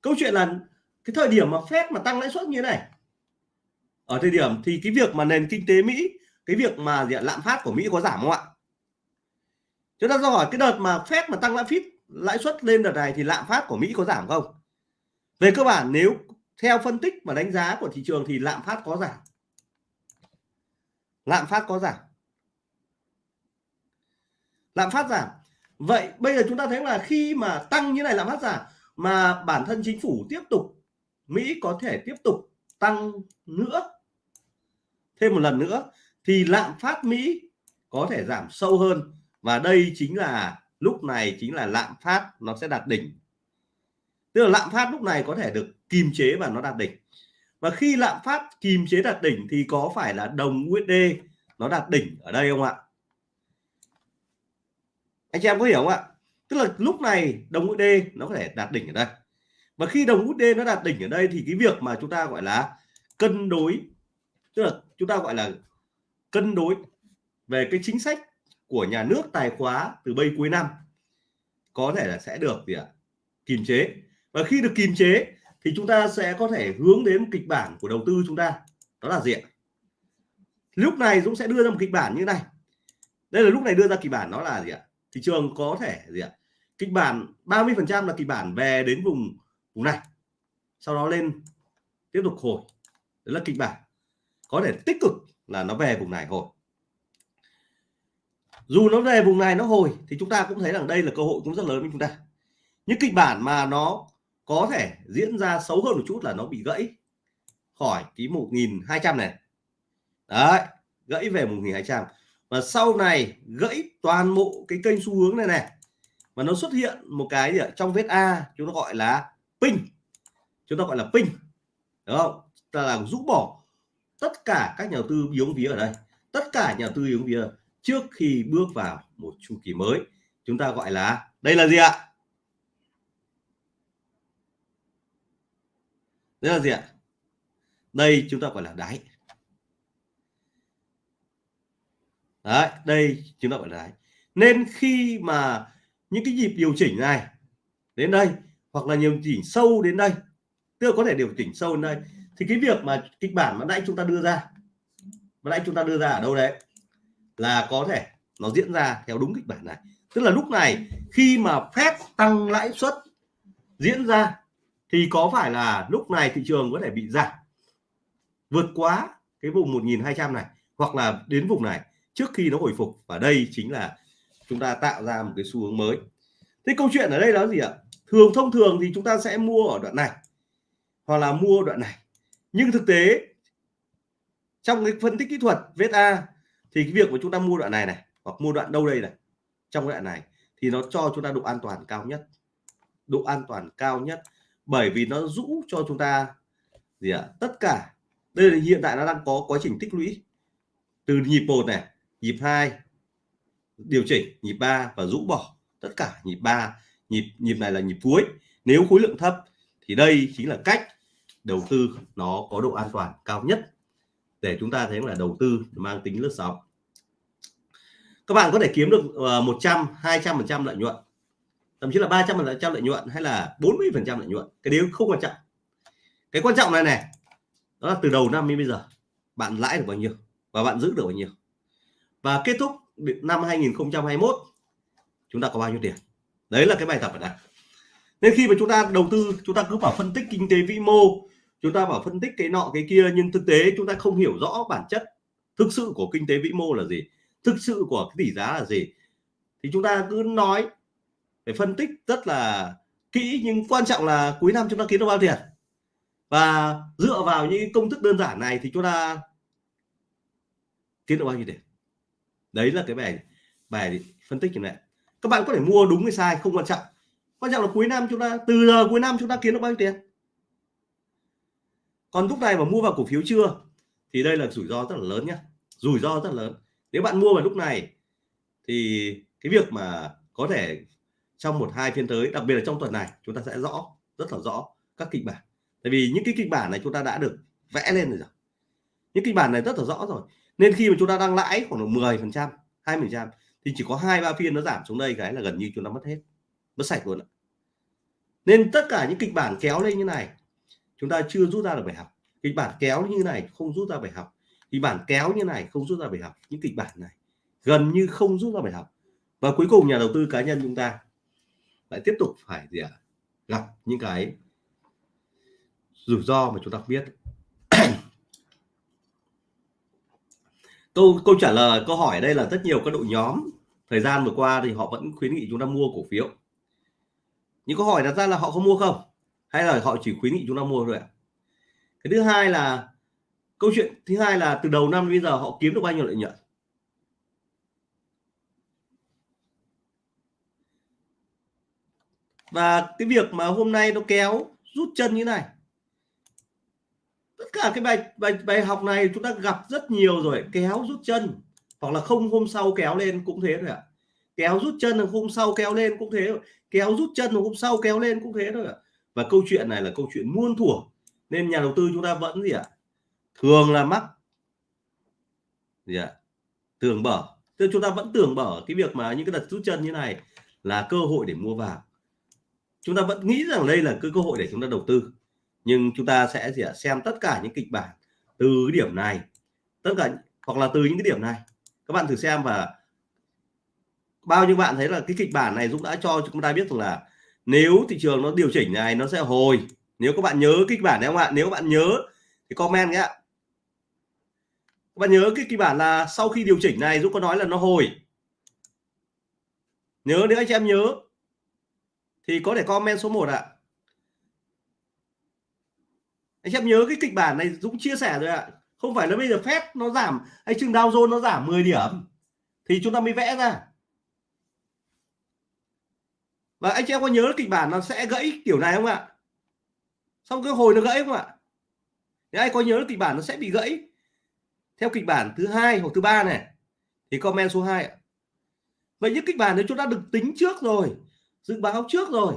Câu chuyện là cái thời điểm mà Fed mà tăng lãi suất như thế này ở thời điểm thì cái việc mà nền kinh tế Mỹ cái việc mà gì lạm phát của Mỹ có giảm không ạ? Chúng ta do hỏi cái đợt mà Fed mà tăng lãi suất lãi suất lên đợt này thì lạm phát của Mỹ có giảm không? Về cơ bản nếu theo phân tích và đánh giá của thị trường thì lạm phát có giảm. Lạm phát có giảm. Lạm phát giảm. Vậy bây giờ chúng ta thấy là khi mà tăng như này lạm phát giảm mà bản thân chính phủ tiếp tục, Mỹ có thể tiếp tục tăng nữa, thêm một lần nữa, thì lạm phát Mỹ có thể giảm sâu hơn. Và đây chính là, lúc này chính là lạm phát nó sẽ đạt đỉnh tức là lạm phát lúc này có thể được kìm chế và nó đạt đỉnh. Và khi lạm phát kìm chế đạt đỉnh thì có phải là đồng USD nó đạt đỉnh ở đây không ạ? Anh chị em có hiểu không ạ? Tức là lúc này đồng USD nó có thể đạt đỉnh ở đây. Và khi đồng USD nó đạt đỉnh ở đây thì cái việc mà chúng ta gọi là cân đối, tức là chúng ta gọi là cân đối về cái chính sách của nhà nước tài khóa từ bây cuối năm có thể là sẽ được gì ạ? Kìm chế và khi được kìm chế thì chúng ta sẽ có thể hướng đến kịch bản của đầu tư chúng ta. Đó là gì ạ? Lúc này Dũng sẽ đưa ra một kịch bản như này. Đây là lúc này đưa ra kịch bản nó là gì ạ? Thị trường có thể gì ạ? Kịch bản 30 phần trăm là kịch bản về đến vùng vùng này. Sau đó lên, tiếp tục hồi. Đấy là kịch bản. Có thể tích cực là nó về vùng này hồi. Dù nó về vùng này nó hồi thì chúng ta cũng thấy rằng đây là cơ hội cũng rất lớn với chúng ta. Những kịch bản mà nó có thể diễn ra xấu hơn một chút là nó bị gãy khỏi cái 1200 này. Đấy, gãy về 1200 và sau này gãy toàn bộ cái kênh xu hướng này này, mà nó xuất hiện một cái gì ở trong vết A, chúng ta gọi là pin. Chúng ta gọi là pin. Đúng không? Ta là rũ bỏ tất cả các nhà đầu tư yếu vía ở đây. Tất cả nhà đầu tư yếu vía trước khi bước vào một chu kỳ mới, chúng ta gọi là, đây là gì ạ? Đây là gì ạ? Đây chúng ta gọi là đáy. Đấy, đây chúng ta gọi là đáy. Nên khi mà những cái nhịp điều chỉnh này đến đây, hoặc là điều chỉnh sâu đến đây, tức là có thể điều chỉnh sâu đến đây, thì cái việc mà kịch bản mà nãy chúng ta đưa ra, mà nãy chúng ta đưa ra ở đâu đấy, là có thể nó diễn ra theo đúng kịch bản này. Tức là lúc này khi mà phép tăng lãi suất diễn ra thì có phải là lúc này thị trường có thể bị giảm, vượt quá cái vùng 1200 này, hoặc là đến vùng này trước khi nó hồi phục? Và đây chính là chúng ta tạo ra một cái xu hướng mới. Thế câu chuyện ở đây là gì ạ? Thường, thông thường thì chúng ta sẽ mua ở đoạn này, hoặc là mua đoạn này. Nhưng thực tế, trong cái phân tích kỹ thuật VSA thì cái việc mà chúng ta mua đoạn này này, hoặc mua đoạn đâu đây này, trong đoạn này thì nó cho chúng ta độ an toàn cao nhất. Độ an toàn cao nhất bởi vì nó rũ cho chúng ta gì ạ? Tất cả. Đây là hiện tại nó đang có quá trình tích lũy. Từ nhịp một này, nhịp 2 điều chỉnh, nhịp 3 và rũ bỏ tất cả. Nhịp 3 nhịp nhịp này là nhịp cuối. Nếu khối lượng thấp thì đây chính là cách đầu tư nó có độ an toàn cao nhất để chúng ta thấy là đầu tư mang tính lướt sóng. Các bạn có thể kiếm được ờ, 100 200 phần trăm lợi nhuận thậm chí là 300 phần trăm lợi nhuận hay là 40 phần trăm lợi nhuận. Cái điều không quan trọng. Cái quan trọng này này, đó là từ đầu năm đến bây giờ, bạn lãi được bao nhiêu và bạn giữ được bao nhiêu. Và kết thúc năm 2021 chúng ta có bao nhiêu tiền? Đấy là cái bài tập ở đây. Nên khi mà chúng ta đầu tư, chúng ta cứ bảo phân tích kinh tế vĩ mô, chúng ta bảo phân tích cái nọ, cái kia, nhưng thực tế chúng ta không hiểu rõ bản chất thực sự của kinh tế vĩ mô là gì, thực sự của cái tỷ giá là gì, thì chúng ta cứ nói phải phân tích rất là kỹ, nhưng quan trọng là cuối năm chúng ta kiếm được bao tiền. Và dựa vào những công thức đơn giản này thì chúng ta kiếm được bao nhiêu tiền? Đấy là cái bài bài phân tích như này. Các bạn có thể mua đúng hay sai không quan trọng. Quan trọng là cuối năm chúng ta, từ giờ cuối năm chúng ta kiếm được bao nhiêu tiền? Còn lúc này mà mua vào cổ phiếu chưa, thì đây là rủi ro rất là lớn nhé rủi ro rất là lớn. Nếu bạn mua vào lúc này, thì cái việc mà có thể trong một hai phiên tới, đặc biệt là trong tuần này, chúng ta sẽ rõ, rất là rõ các kịch bản. Tại vì những cái kịch bản này chúng ta đã được vẽ lên rồi. Những kịch bản này rất là rõ rồi. Nên khi mà chúng ta đang lãi khoảng 10 phần trăm, hai phần trăm, thì chỉ có hai ba phiên nó giảm xuống đây, cái là gần như chúng ta mất hết, mất sạch luôn ạ. Nên tất cả những kịch bản kéo lên như này, chúng ta chưa rút ra được bài học. Kịch bản kéo như này không rút ra bài học. Kịch bản kéo như này không rút ra bài học. Những kịch bản này gần như không rút ra bài học. Và cuối cùng nhà đầu tư cá nhân chúng ta lại tiếp tục phải gì ạ? À? gặp những cái rủi ro mà chúng ta biết. [CLEARS THROAT] Câu câu trả lời, câu hỏi ở đây là rất nhiều các đội nhóm, thời gian vừa qua thì họ vẫn khuyến nghị chúng ta mua cổ phiếu. Những câu hỏi đặt ra là họ không mua không? Hay là họ chỉ khuyến nghị chúng ta mua thôi ạ? Cái thứ hai là, câu chuyện thứ hai là từ đầu năm bây giờ họ kiếm được bao nhiêu lợi nhuận? Và cái việc mà hôm nay nó kéo, rút chân như này. Tất cả cái bài bài bài học này chúng ta gặp rất nhiều rồi. Kéo, rút chân. Hoặc là không, hôm sau kéo lên cũng thế thôi ạ. Kéo, rút chân là hôm sau kéo lên cũng thế kéo, rút chân là hôm sau kéo lên cũng thế thôi ạ. Và câu chuyện này là câu chuyện muôn thuở. Nên nhà đầu tư chúng ta vẫn gì ạ? Thường là mắc gì ạ? Tưởng bở. Tức chúng ta vẫn tưởng bở cái việc mà những cái đợt rút chân như này là cơ hội để mua vào chúng ta vẫn nghĩ rằng đây là cái cơ hội để chúng ta đầu tư. Nhưng chúng ta sẽ gì ạ? Xem tất cả những kịch bản từ điểm này, tất cả hoặc là từ những cái điểm này. Các bạn thử xem và bao nhiêu bạn thấy là cái kịch bản này Dũng đã cho chúng ta biết rằng là nếu thị trường nó điều chỉnh này, nó sẽ hồi. Nếu các bạn nhớ kịch bản này không ạ? Nếu các bạn nhớ, thì comment nhé các bạn nhớ cái kịch bản là sau khi điều chỉnh này, Dũng có nói là nó hồi. Nhớ nếu anh chị em nhớ thì có thể comment số 1 ạ. Anh em nhớ cái kịch bản này, Dũng chia sẻ rồi ạ. Không phải là bây giờ phép nó giảm, hay chừng Dow Jones nó giảm 10 điểm, thì chúng ta mới vẽ ra. Và anh em có nhớ kịch bản nó sẽ gãy kiểu này không ạ? Xong cái hồi nó gãy không ạ? Nếu ai có nhớ kịch bản nó sẽ bị gãy? Theo kịch bản thứ hai hoặc thứ ba này, thì comment số 2 ạ. Vậy những kịch bản đấy chúng ta được tính trước rồi dự báo trước rồi.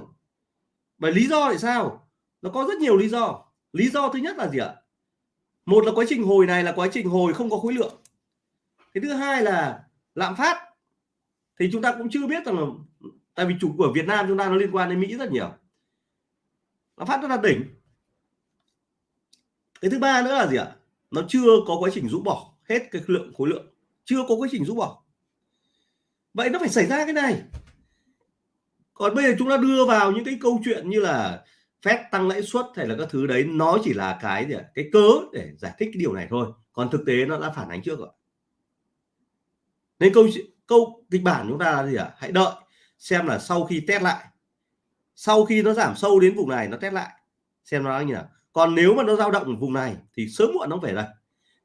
Bởi lý do tại sao? Nó có rất nhiều lý do. Lý do thứ nhất là gì ạ? Một là quá trình hồi này là quá trình hồi không có khối lượng. Cái thứ hai là lạm phát. Thì chúng ta cũng chưa biết rằng là, tại vì chủ của Việt Nam chúng ta nó liên quan đến Mỹ rất nhiều. Lạm phát rất là đỉnh. Cái thứ ba nữa là gì ạ? Nó chưa có quá trình rũ bỏ hết cái lượng khối lượng. Chưa có quá trình rũ bỏ. Vậy nó phải xảy ra cái này còn bây giờ chúng ta đưa vào những cái câu chuyện như là phép tăng lãi suất hay là các thứ đấy, nó chỉ là cái gì cái cớ để giải thích cái điều này thôi. Còn thực tế nó đã phản ánh trước rồi nên câu câu kịch bản chúng ta là gì ạ? Hãy đợi, xem là sau khi test lại. Sau khi nó giảm sâu đến vùng này, nó test lại. Xem nó như nào. Còn nếu mà nó dao động ở vùng này, thì sớm muộn nó phải đây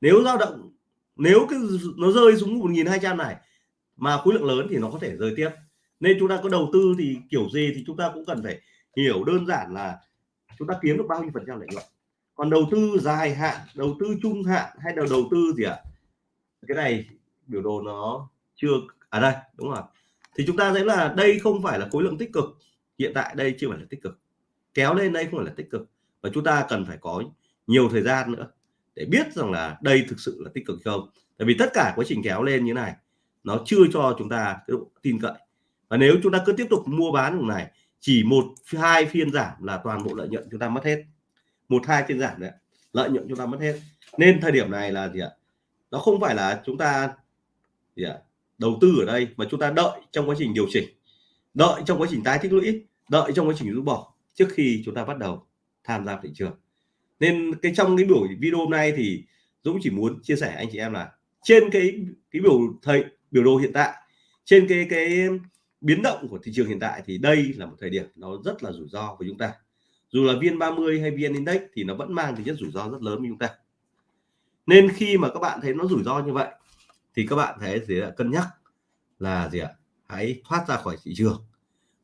nếu dao động, nếu cái nó rơi xuống 1.200 này, mà khối lượng lớn thì nó có thể rơi tiếp nên chúng ta có đầu tư thì kiểu gì thì chúng ta cũng cần phải hiểu đơn giản là chúng ta kiếm được bao nhiêu phần trăm lợi nhuận. Còn đầu tư dài hạn, đầu tư trung hạn hay là đầu tư gì ạ? À? cái này biểu đồ nó chưa à đây, đúng rồi. Thì chúng ta thấy là đây không phải là khối lượng tích cực. Hiện tại đây chưa phải là tích cực. Kéo lên đây không phải là tích cực. Và chúng ta cần phải có nhiều thời gian nữa để biết rằng là đây thực sự là tích cực không. Tại vì tất cả quá trình kéo lên như này, nó chưa cho chúng ta cái độ tin cậy và nếu chúng ta cứ tiếp tục mua bán vùng này, chỉ một hai phiên giảm là toàn bộ lợi nhuận chúng ta mất hết. Một hai phiên giảm đấy lợi nhuận chúng ta mất hết. Nên thời điểm này là gì ạ? Nó không phải là chúng ta gì ạ? Đầu tư ở đây, mà chúng ta đợi trong quá trình điều chỉnh. Đợi trong quá trình tái tích lũy, đợi trong quá trình rút bỏ trước khi chúng ta bắt đầu tham gia thị trường. Nên cái trong cái buổi video hôm nay thì Dũng chỉ muốn chia sẻ anh chị em là trên cái cái biểu thầy, biểu đồ hiện tại, trên cái cái biến động của thị trường hiện tại thì đây là một thời điểm nó rất là rủi ro của chúng ta. Dù là viên 30 hay viên index thì nó vẫn mang tính chất rủi ro rất lớn với chúng ta. Nên khi mà các bạn thấy nó rủi ro như vậy thì các bạn thấy gì ạ? Cân nhắc là gì ạ? Hãy thoát ra khỏi thị trường.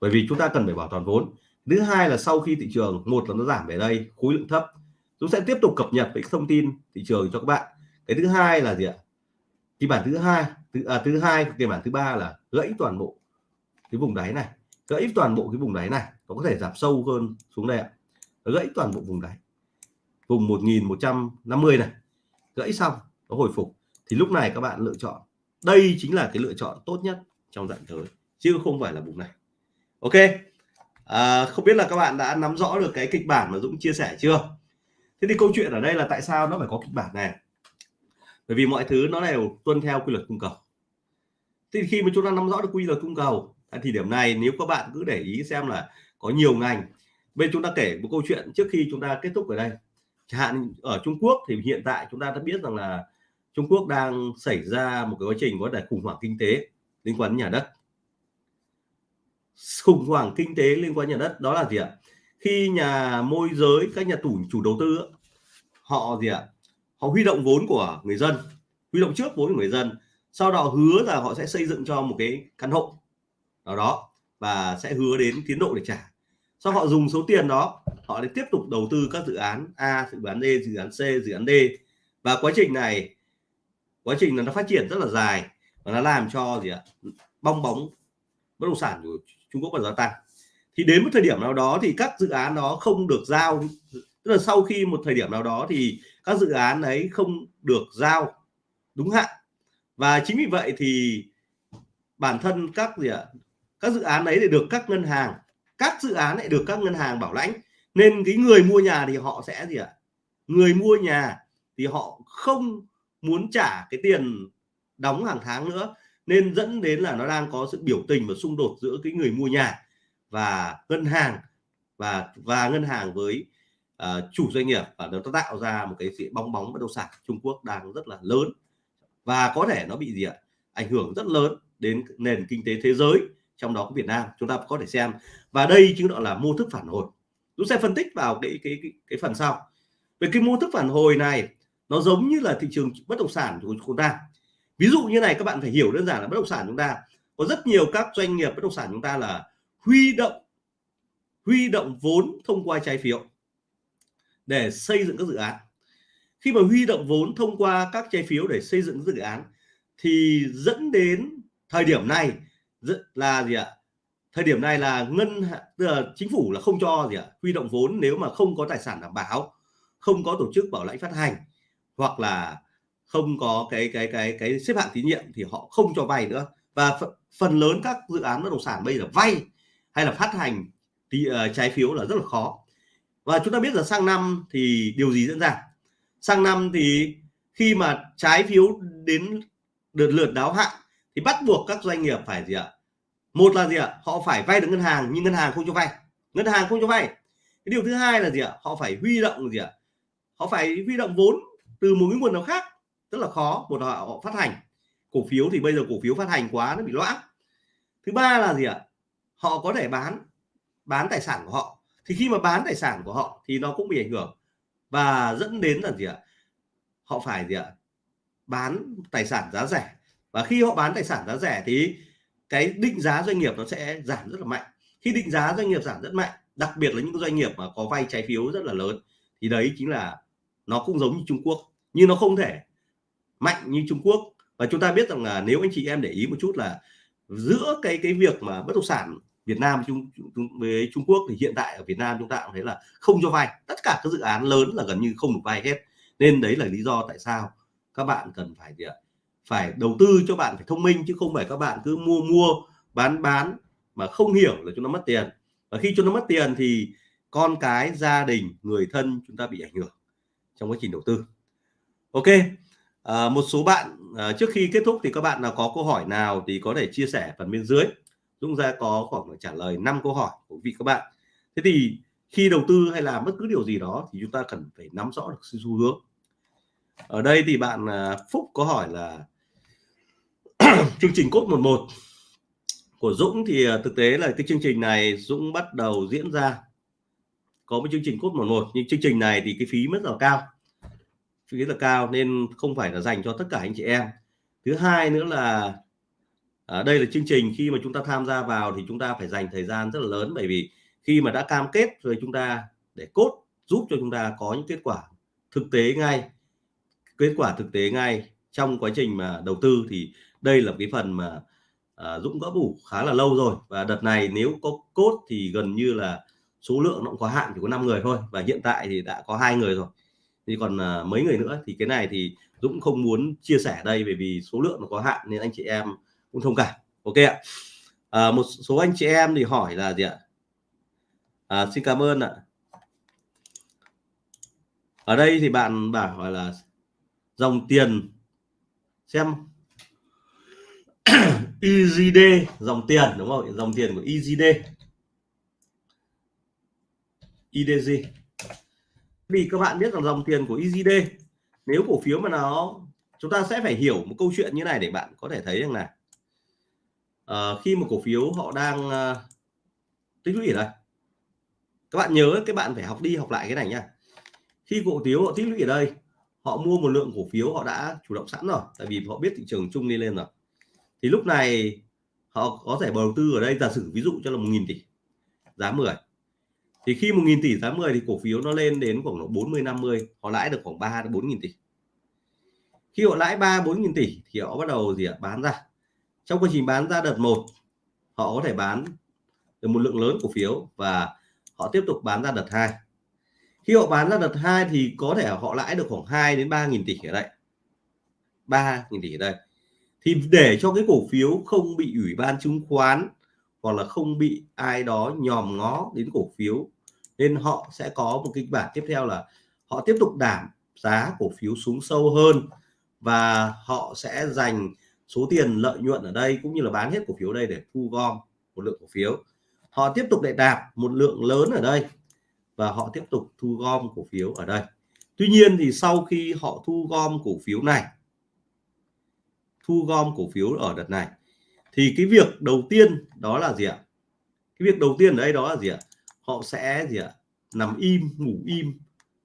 Bởi vì chúng ta cần phải bảo toàn vốn. Thứ hai là sau khi thị trường một là nó giảm về đây khối lượng thấp chúng sẽ tiếp tục cập nhật với thông tin thị trường cho các bạn. Cái thứ hai là gì ạ? Kịch bản thứ hai thứ à, thứ hai kịch bản thứ ba là gãy toàn bộ cái vùng đáy này gãy toàn bộ cái vùng đáy này nó có thể giảm sâu hơn xuống đây ạ. Gãy toàn bộ vùng đáy vùng 1150 này gãy xong nó hồi phục. Thì lúc này các bạn lựa chọn đây chính là cái lựa chọn tốt nhất trong dạng tới chứ không phải là vùng này. Ok à, không biết là các bạn đã nắm rõ được cái kịch bản mà Dũng chia sẻ chưa? Thế thì câu chuyện ở đây là tại sao nó phải có kịch bản này? Bởi vì mọi thứ nó đều tuân theo quy luật cung cầu. Thì khi mà chúng ta nắm rõ được quy luật cung cầu thì điểm này nếu các bạn cứ để ý xem là có nhiều ngành. Bên chúng ta kể một câu chuyện trước khi chúng ta kết thúc ở đây. Chẳng hạn ở Trung Quốc thì hiện tại chúng ta đã biết rằng là Trung Quốc đang xảy ra một cái quá trình có thể khủng hoảng kinh tế liên quan đến nhà đất. Khủng hoảng kinh tế liên quan đến nhà đất đó là gì ạ? Khi nhà môi giới, các nhà tủ, chủ đầu tư họ gì ạ? Họ huy động vốn của người dân, huy động trước vốn của người dân, sau đó hứa là họ sẽ xây dựng cho một cái căn hộ nào đó và sẽ hứa đến tiến độ để trả. Sau họ dùng số tiền đó, họ để tiếp tục đầu tư các dự án A, dự án D dự án C, dự án D. Và quá trình này, quá trình là nó phát triển rất là dài và nó làm cho gì ạ? Bong bóng bất động sản của Trung Quốc còn gia tăng. Thì đến một thời điểm nào đó thì các dự án đó không được giao. Tức là sau khi một thời điểm nào đó thì các dự án ấy không được giao. Đúng hạn. Và chính vì vậy thì bản thân các gì ạ? Các dự án đấy để được các ngân hàng các dự án lại được các ngân hàng bảo lãnh. Nên cái người mua nhà thì họ sẽ gì ạ? Người mua nhà thì họ không muốn trả cái tiền đóng hàng tháng nữa. Nên dẫn đến là nó đang có sự biểu tình và xung đột giữa cái người mua nhà và ngân hàng và và ngân hàng với uh, chủ doanh nghiệp. Và nó tạo ra một cái sự bong bóng bất động sản Trung Quốc đang rất là lớn. Và có thể nó bị gì ạ? Ảnh hưởng rất lớn đến nền kinh tế thế giới trong đó có Việt Nam chúng ta có thể xem. Và đây chính là mô thức phản hồi. Chúng sẽ phân tích vào cái cái cái, cái phần sau. Về cái mô thức phản hồi này nó giống như là thị trường bất động sản của chúng ta. Ví dụ như này các bạn phải hiểu đơn giản là bất động sản chúng ta có rất nhiều các doanh nghiệp bất động sản chúng ta là huy động huy động vốn thông qua trái phiếu để xây dựng các dự án. Khi mà huy động vốn thông qua các trái phiếu để xây dựng dự án thì dẫn đến thời điểm này là gì ạ? Thời điểm này là ngân tức là chính phủ là không cho gì ạ? Huy động vốn nếu mà không có tài sản đảm bảo không có tổ chức bảo lãnh phát hành hoặc là không có cái cái cái cái xếp hạng tín nhiệm thì họ không cho vay nữa. Và phần lớn các dự án bất động sản bây giờ vay hay là phát hành thì uh, trái phiếu là rất là khó. Và chúng ta biết là sang năm thì điều gì diễn ra? Sang năm thì khi mà trái phiếu đến đợt lượt đáo hạn thì bắt buộc các doanh nghiệp phải gì ạ? Một là gì ạ? Họ phải vay được ngân hàng, nhưng ngân hàng không cho vay. Ngân hàng không cho vay. Cái điều thứ hai là gì ạ? Họ phải huy động gì ạ? Họ phải huy động vốn từ một cái nguồn nào khác. Rất là khó, một là họ phát hành. Cổ phiếu thì bây giờ cổ phiếu phát hành quá nó bị loãng. Thứ ba là gì ạ? Họ có thể bán bán tài sản của họ. Thì khi mà bán tài sản của họ thì nó cũng bị ảnh hưởng. Và dẫn đến là gì ạ? Họ phải gì ạ? Bán tài sản giá rẻ và khi họ bán tài sản giá rẻ thì cái định giá doanh nghiệp nó sẽ giảm rất là mạnh. Khi định giá doanh nghiệp giảm rất mạnh đặc biệt là những doanh nghiệp mà có vay trái phiếu rất là lớn thì đấy chính là nó cũng giống như Trung Quốc nhưng nó không thể mạnh như Trung Quốc. Và chúng ta biết rằng là nếu anh chị em để ý một chút là giữa cái cái việc mà bất động sản Việt Nam chung, chung với Trung Quốc thì hiện tại ở Việt Nam chúng ta cũng thấy là không cho vay tất cả các dự án lớn là gần như không được vay hết. Nên đấy là lý do tại sao các bạn cần phải gì ạ? Phải đầu tư cho bạn phải thông minh chứ không phải các bạn cứ mua mua bán bán mà không hiểu là chúng nó mất tiền. Và khi chúng nó mất tiền thì con cái gia đình người thân chúng ta bị ảnh hưởng trong quá trình đầu tư. Ok à, một số bạn à, trước khi kết thúc thì các bạn nào có câu hỏi nào thì có thể chia sẻ phần bên dưới. Dũng ra có khoảng trả lời 5 câu hỏi của vị các bạn. Thế thì khi đầu tư hay làm bất cứ điều gì đó thì chúng ta cần phải nắm rõ được xu hướng. Ở đây thì bạn à, Phúc có hỏi là [CLEARS THROAT] chương trình cốt 11 của Dũng thì à, thực tế là cái chương trình này Dũng bắt đầu diễn ra. Có một chương trình cốt 11 nhưng chương trình này thì cái phí rất là cao. Phí là cao nên không phải là dành cho tất cả anh chị em. Thứ hai nữa là à, đây là chương trình khi mà chúng ta tham gia vào thì chúng ta phải dành thời gian rất là lớn. Bởi vì khi mà đã cam kết rồi chúng ta để cốt giúp cho chúng ta có những kết quả thực tế ngay kết quả thực tế ngay trong quá trình mà đầu tư thì đây là cái phần mà à, Dũng đã bủ khá là lâu rồi. Và đợt này nếu có cốt thì gần như là số lượng nó cũng có hạn chỉ có 5 người thôi. Và hiện tại thì đã có hai người rồi. Thì còn à, mấy người nữa thì cái này thì Dũng không muốn chia sẻ đây bởi vì số lượng nó có hạn nên anh chị em cũng thông cảm. Ok ạ. À, một số anh chị em thì hỏi là gì ạ? À, xin cảm ơn ạ. Ở đây thì bạn bảo là dòng tiền xem EZD dòng tiền đúng không? Dòng tiền của EZD EDG vì các bạn biết rằng dòng tiền của EZD nếu cổ phiếu mà nó chúng ta sẽ phải hiểu một câu chuyện như này để bạn có thể thấy rằng là uh, khi một cổ phiếu họ đang uh, tích lũy ở đây. Các bạn nhớ các bạn phải học đi học lại cái này nhá khi cổ phiếu họ tích lũy ở đây họ mua một lượng cổ phiếu họ đã chủ động sẵn rồi tại vì họ biết thị trường chung đi lên rồi thì lúc này họ có thể đầu tư ở đây, giả sử ví dụ cho là một nghìn tỷ, giá 10 thì khi một nghìn tỷ giá 10 thì cổ phiếu nó lên đến khoảng độ 40 50 họ lãi được khoảng 3 đến 4.000 tỷ. Khi họ lãi 3 4.000 tỷ thì họ bắt đầu gì ạ? Bán ra. Trong quá trình bán ra đợt 1 họ có thể bán được một lượng lớn cổ phiếu và họ tiếp tục bán ra đợt 2 khi họ bán ra đợt 2 thì có thể họ lãi được khoảng 2 đến 3.000 tỷ ở đây. 3.000 tỷ ở đây thì để cho cái cổ phiếu không bị ủy ban chứng khoán hoặc là không bị ai đó nhòm ngó đến cổ phiếu, nên họ sẽ có một kịch bản tiếp theo là họ tiếp tục đảm giá cổ phiếu xuống sâu hơn và họ sẽ dành số tiền lợi nhuận ở đây cũng như là bán hết cổ phiếu đây để thu gom một lượng cổ phiếu. Họ tiếp tục để đạp một lượng lớn ở đây và họ tiếp tục thu gom cổ phiếu ở đây. Tuy nhiên thì sau khi họ thu gom cổ phiếu này thu gom cổ phiếu ở đợt này. Thì cái việc đầu tiên đó là gì ạ? Cái việc đầu tiên ở đây đó là gì ạ? Họ sẽ gì ạ? Nằm im, ngủ im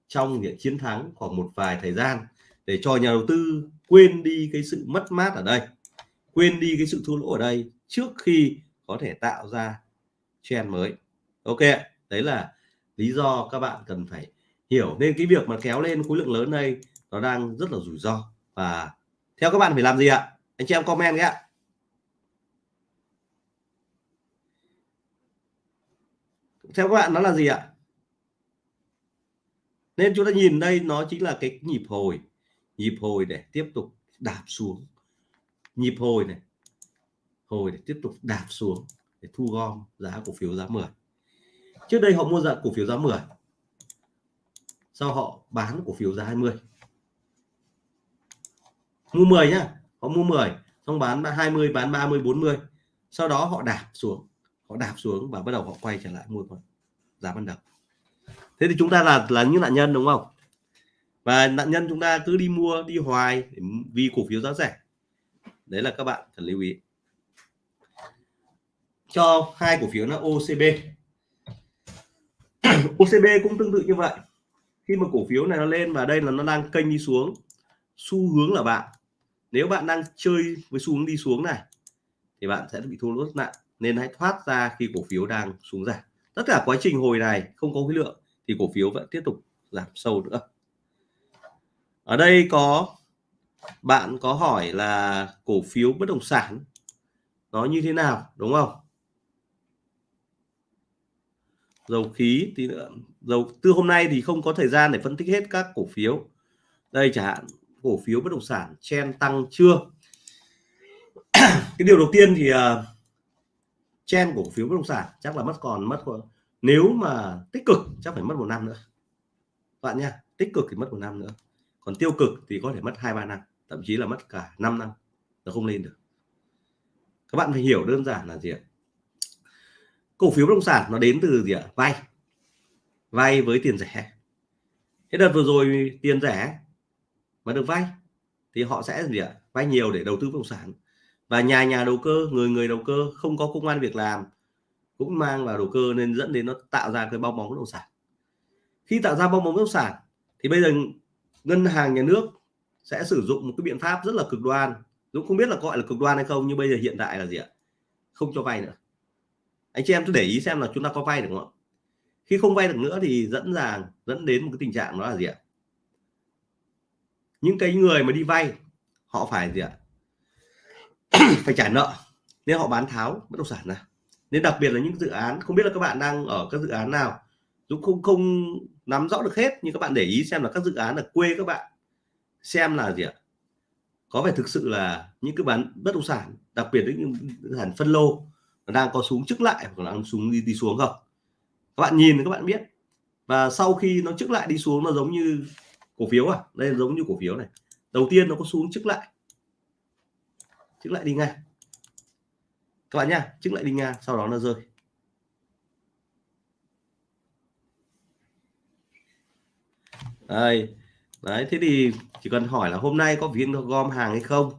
trong những chiến thắng khoảng một vài thời gian để cho nhà đầu tư quên đi cái sự mất mát ở đây, quên đi cái sự thua lỗ ở đây trước khi có thể tạo ra trend mới. Ok đấy là lý do các bạn cần phải hiểu. Nên cái việc mà kéo lên khối lượng lớn đây nó đang rất là rủi ro. Và theo các bạn phải làm gì ạ? Anh chị em comment nhé. Theo các bạn nó là gì ạ? Nên chúng ta nhìn đây, nó chính là cái nhịp hồi. Nhịp hồi để tiếp tục đạp xuống. Nhịp hồi này. Hồi để tiếp tục đạp xuống để thu gom giá cổ phiếu giá 10 trước đây họ mua dạng cổ phiếu giá 10 sau họ bán cổ phiếu giá 20 mua 10 nhá họ mua 10 xong bán 20 bán 30 40 sau đó họ đạp xuống, họ đạp xuống và bắt đầu họ quay trở lại mua giá ban đầu. Thế thì chúng ta là là những nạn nhân, đúng không? Và nạn nhân chúng ta cứ đi mua, đi hoài vì cổ phiếu giá rẻ. Đấy là các bạn cần lưu ý. Cho hai cổ phiếu là OCB OCB [CLEARS THROAT] cũng tương tự như vậy. Khi mà cổ phiếu này nó lên và đây là nó đang kênh đi xuống, xu hướng là bạn nếu bạn đang chơi với xu hướng đi xuống này, thì bạn sẽ bị thua lỗ rất nặng, nên hãy thoát ra khi cổ phiếu đang xuống giảm. Tất cả quá trình hồi này không có khối lượng, thì cổ phiếu vẫn tiếp tục giảm sâu nữa. Ở đây có, bạn có hỏi là cổ phiếu bất động sản nó như thế nào, đúng không? Dầu khí thì, dầu, từ hôm nay thì không có thời gian để phân tích hết các cổ phiếu. Đây chẳng hạn cổ phiếu bất động sản chen tăng chưa? Cái điều đầu tiên thì uh, chen cổ phiếu bất động sản chắc là mất còn mất nếu mà tích cực chắc phải mất một năm nữa. Bạn nha tích cực thì mất một năm nữa. Còn tiêu cực thì có thể mất hai ba năm thậm chí là mất cả 5 năm nó không lên được. Các bạn phải hiểu đơn giản là gì ạ? Cổ phiếu bất động sản nó đến từ gì ạ? Vay. Vay với tiền rẻ. Thế đợt vừa rồi tiền rẻ mà được vay, thì họ sẽ gì ạ? Vay nhiều để đầu tư bất động sản. Và nhà nhà đầu cơ, người người đầu cơ không có công an việc làm cũng mang vào đầu cơ nên dẫn đến nó tạo ra cái bong bóng bất động sản. Khi tạo ra bong bóng bất động sản, thì bây giờ ngân hàng, nhà nước sẽ sử dụng một cái biện pháp rất là cực đoan. Dũng không biết là gọi là cực đoan hay không, nhưng bây giờ hiện tại là gì ạ? Không cho vay nữa. Anh chị em cứ để ý xem là chúng ta có vay được không ạ? Khi không vay được nữa thì dẫn dàng, dẫn đến một cái tình trạng đó là gì ạ? Những cái người mà đi vay họ phải gì ạ? [CLEARS THROAT] Phải trả nợ. Nên họ bán tháo bất động sản ra. Nên đặc biệt là những dự án không biết là các bạn đang ở các dự án nào Dũng không không nắm rõ được hết nhưng các bạn để ý xem là các dự án ở quê các bạn xem là gì ạ? Có phải thực sự là những cái bán bất động sản đặc biệt những sản phân lô nó đang có xuống trước lại hoặc là đang xuống đi, đi xuống không? Các bạn nhìn các bạn biết. Và sau khi nó trước lại đi xuống nó giống như cổ phiếu à? Đây giống như cổ phiếu này. Đầu tiên nó có xuống trước lại. Trước lại đi ngang. Các bạn nhá trước lại đi ngang, sau đó nó rơi. Đây. Đấy, thế thì chỉ cần hỏi là hôm nay có phiên gom hàng hay không?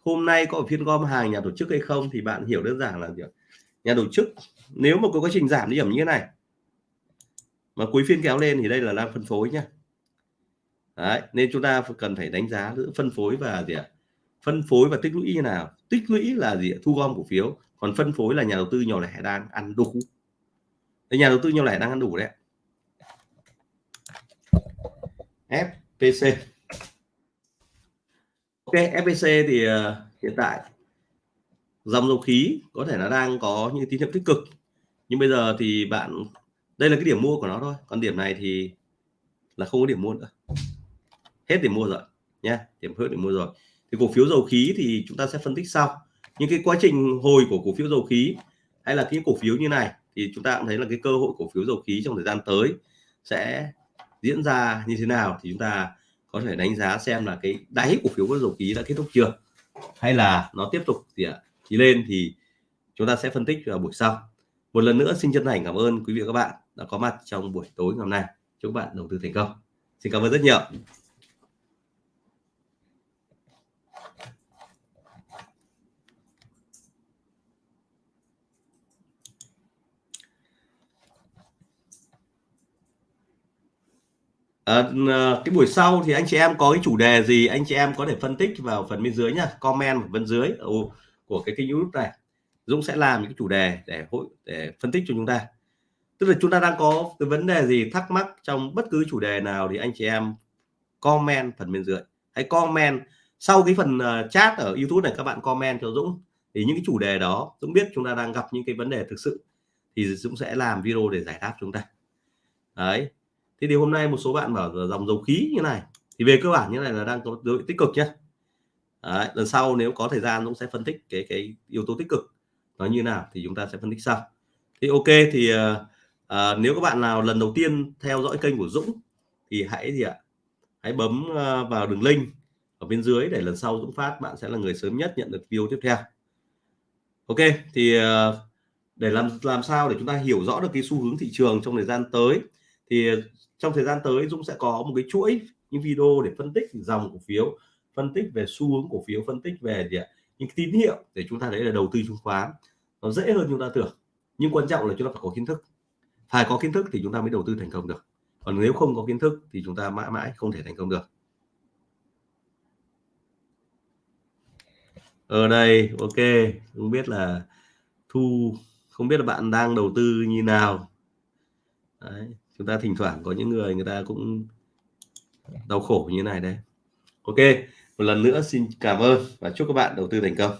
Hôm nay có phiên gom hàng, nhà tổ chức hay không? Thì bạn hiểu đơn giản là gì nhà tổ chức, nếu mà có quá trình giảm điểm như thế này, mà cuối phiên kéo lên thì đây là đang phân phối nhá. Đấy, nên chúng ta cần phải đánh giá giữa phân phối và gì ạ? Phân phối và tích lũy như nào? Tích lũy là gì ạ? thu gom cổ phiếu còn phân phối là nhà đầu tư nhỏ lẻ đang ăn đủ Đấy, nhà đầu tư nhỏ lẻ đang ăn đủ đấy FPC Ok FPC thì uh, hiện tại dòng dầu khí có thể nó đang có những tín hiệu tích cực nhưng bây giờ thì bạn đây là cái điểm mua của nó thôi còn điểm này thì là không có điểm mua nữa hết để mua rồi nhé, điểm hết để mua rồi. Thì cổ phiếu dầu khí thì chúng ta sẽ phân tích sau. Những cái quá trình hồi của cổ phiếu dầu khí hay là cái cổ phiếu như này thì chúng ta cũng thấy là cái cơ hội cổ phiếu dầu khí trong thời gian tới sẽ diễn ra như thế nào thì chúng ta có thể đánh giá xem là cái đáy cổ phiếu dầu khí đã kết thúc chưa hay là nó tiếp tục thì thì lên thì chúng ta sẽ phân tích vào buổi sau. Một lần nữa xin chân thành cảm ơn quý vị và các bạn đã có mặt trong buổi tối ngày hôm nay. Chúc bạn đầu tư thành công. Xin cảm ơn rất nhiều. À, cái buổi sau thì anh chị em có cái chủ đề gì anh chị em có thể phân tích vào phần bên dưới nhá comment ở bên dưới ừ, của cái kênh youtube này. Dũng sẽ làm những cái chủ đề để hội để phân tích cho chúng ta. Tức là chúng ta đang có cái vấn đề gì thắc mắc trong bất cứ chủ đề nào thì anh chị em comment phần bên dưới. Hãy comment sau cái phần ờ, chat ở YouTube này các bạn comment cho Dũng. Thì những cái chủ đề đó Dũng biết chúng ta đang gặp những cái vấn đề thực sự thì Dũng sẽ làm video để giải đáp chúng ta. Đấy thế thì hôm nay một số bạn bảo dòng dầu khí như này. Thì về cơ bản như này là đang có dấu tích cực nhé đấy, lần sau nếu có thời gian Dũng sẽ phân tích cái cái yếu tố tích cực. Nó như nào thì chúng ta sẽ phân tích sau. Thì ok thì uh, uh, nếu các bạn nào lần đầu tiên theo dõi kênh của Dũng thì hãy gì ạ? Hãy bấm uh, vào đường link ở bên dưới để lần sau Dũng phát bạn sẽ là người sớm nhất nhận được video tiếp theo. Ok thì uh, để làm làm sao để chúng ta hiểu rõ được cái xu hướng thị trường trong thời gian tới thì trong thời gian tới Dũng sẽ có một cái chuỗi những video để phân tích dòng cổ phiếu phân tích về xu hướng cổ phiếu phân tích về gì ạ những tín hiệu để chúng ta thấy là đầu tư chứng khoán nó dễ hơn chúng ta tưởng. Nhưng quan trọng là chúng ta phải có kiến thức. Phải có kiến thức thì chúng ta mới đầu tư thành công được. Còn nếu không có kiến thức thì chúng ta mãi mãi không thể thành công được. Ở đây ok. Không biết là thu không biết là bạn đang đầu tư như nào. Đấy, chúng ta thỉnh thoảng có những người người ta cũng đau khổ như này đấy. ok, một lần nữa xin cảm ơn và chúc các bạn đầu tư thành công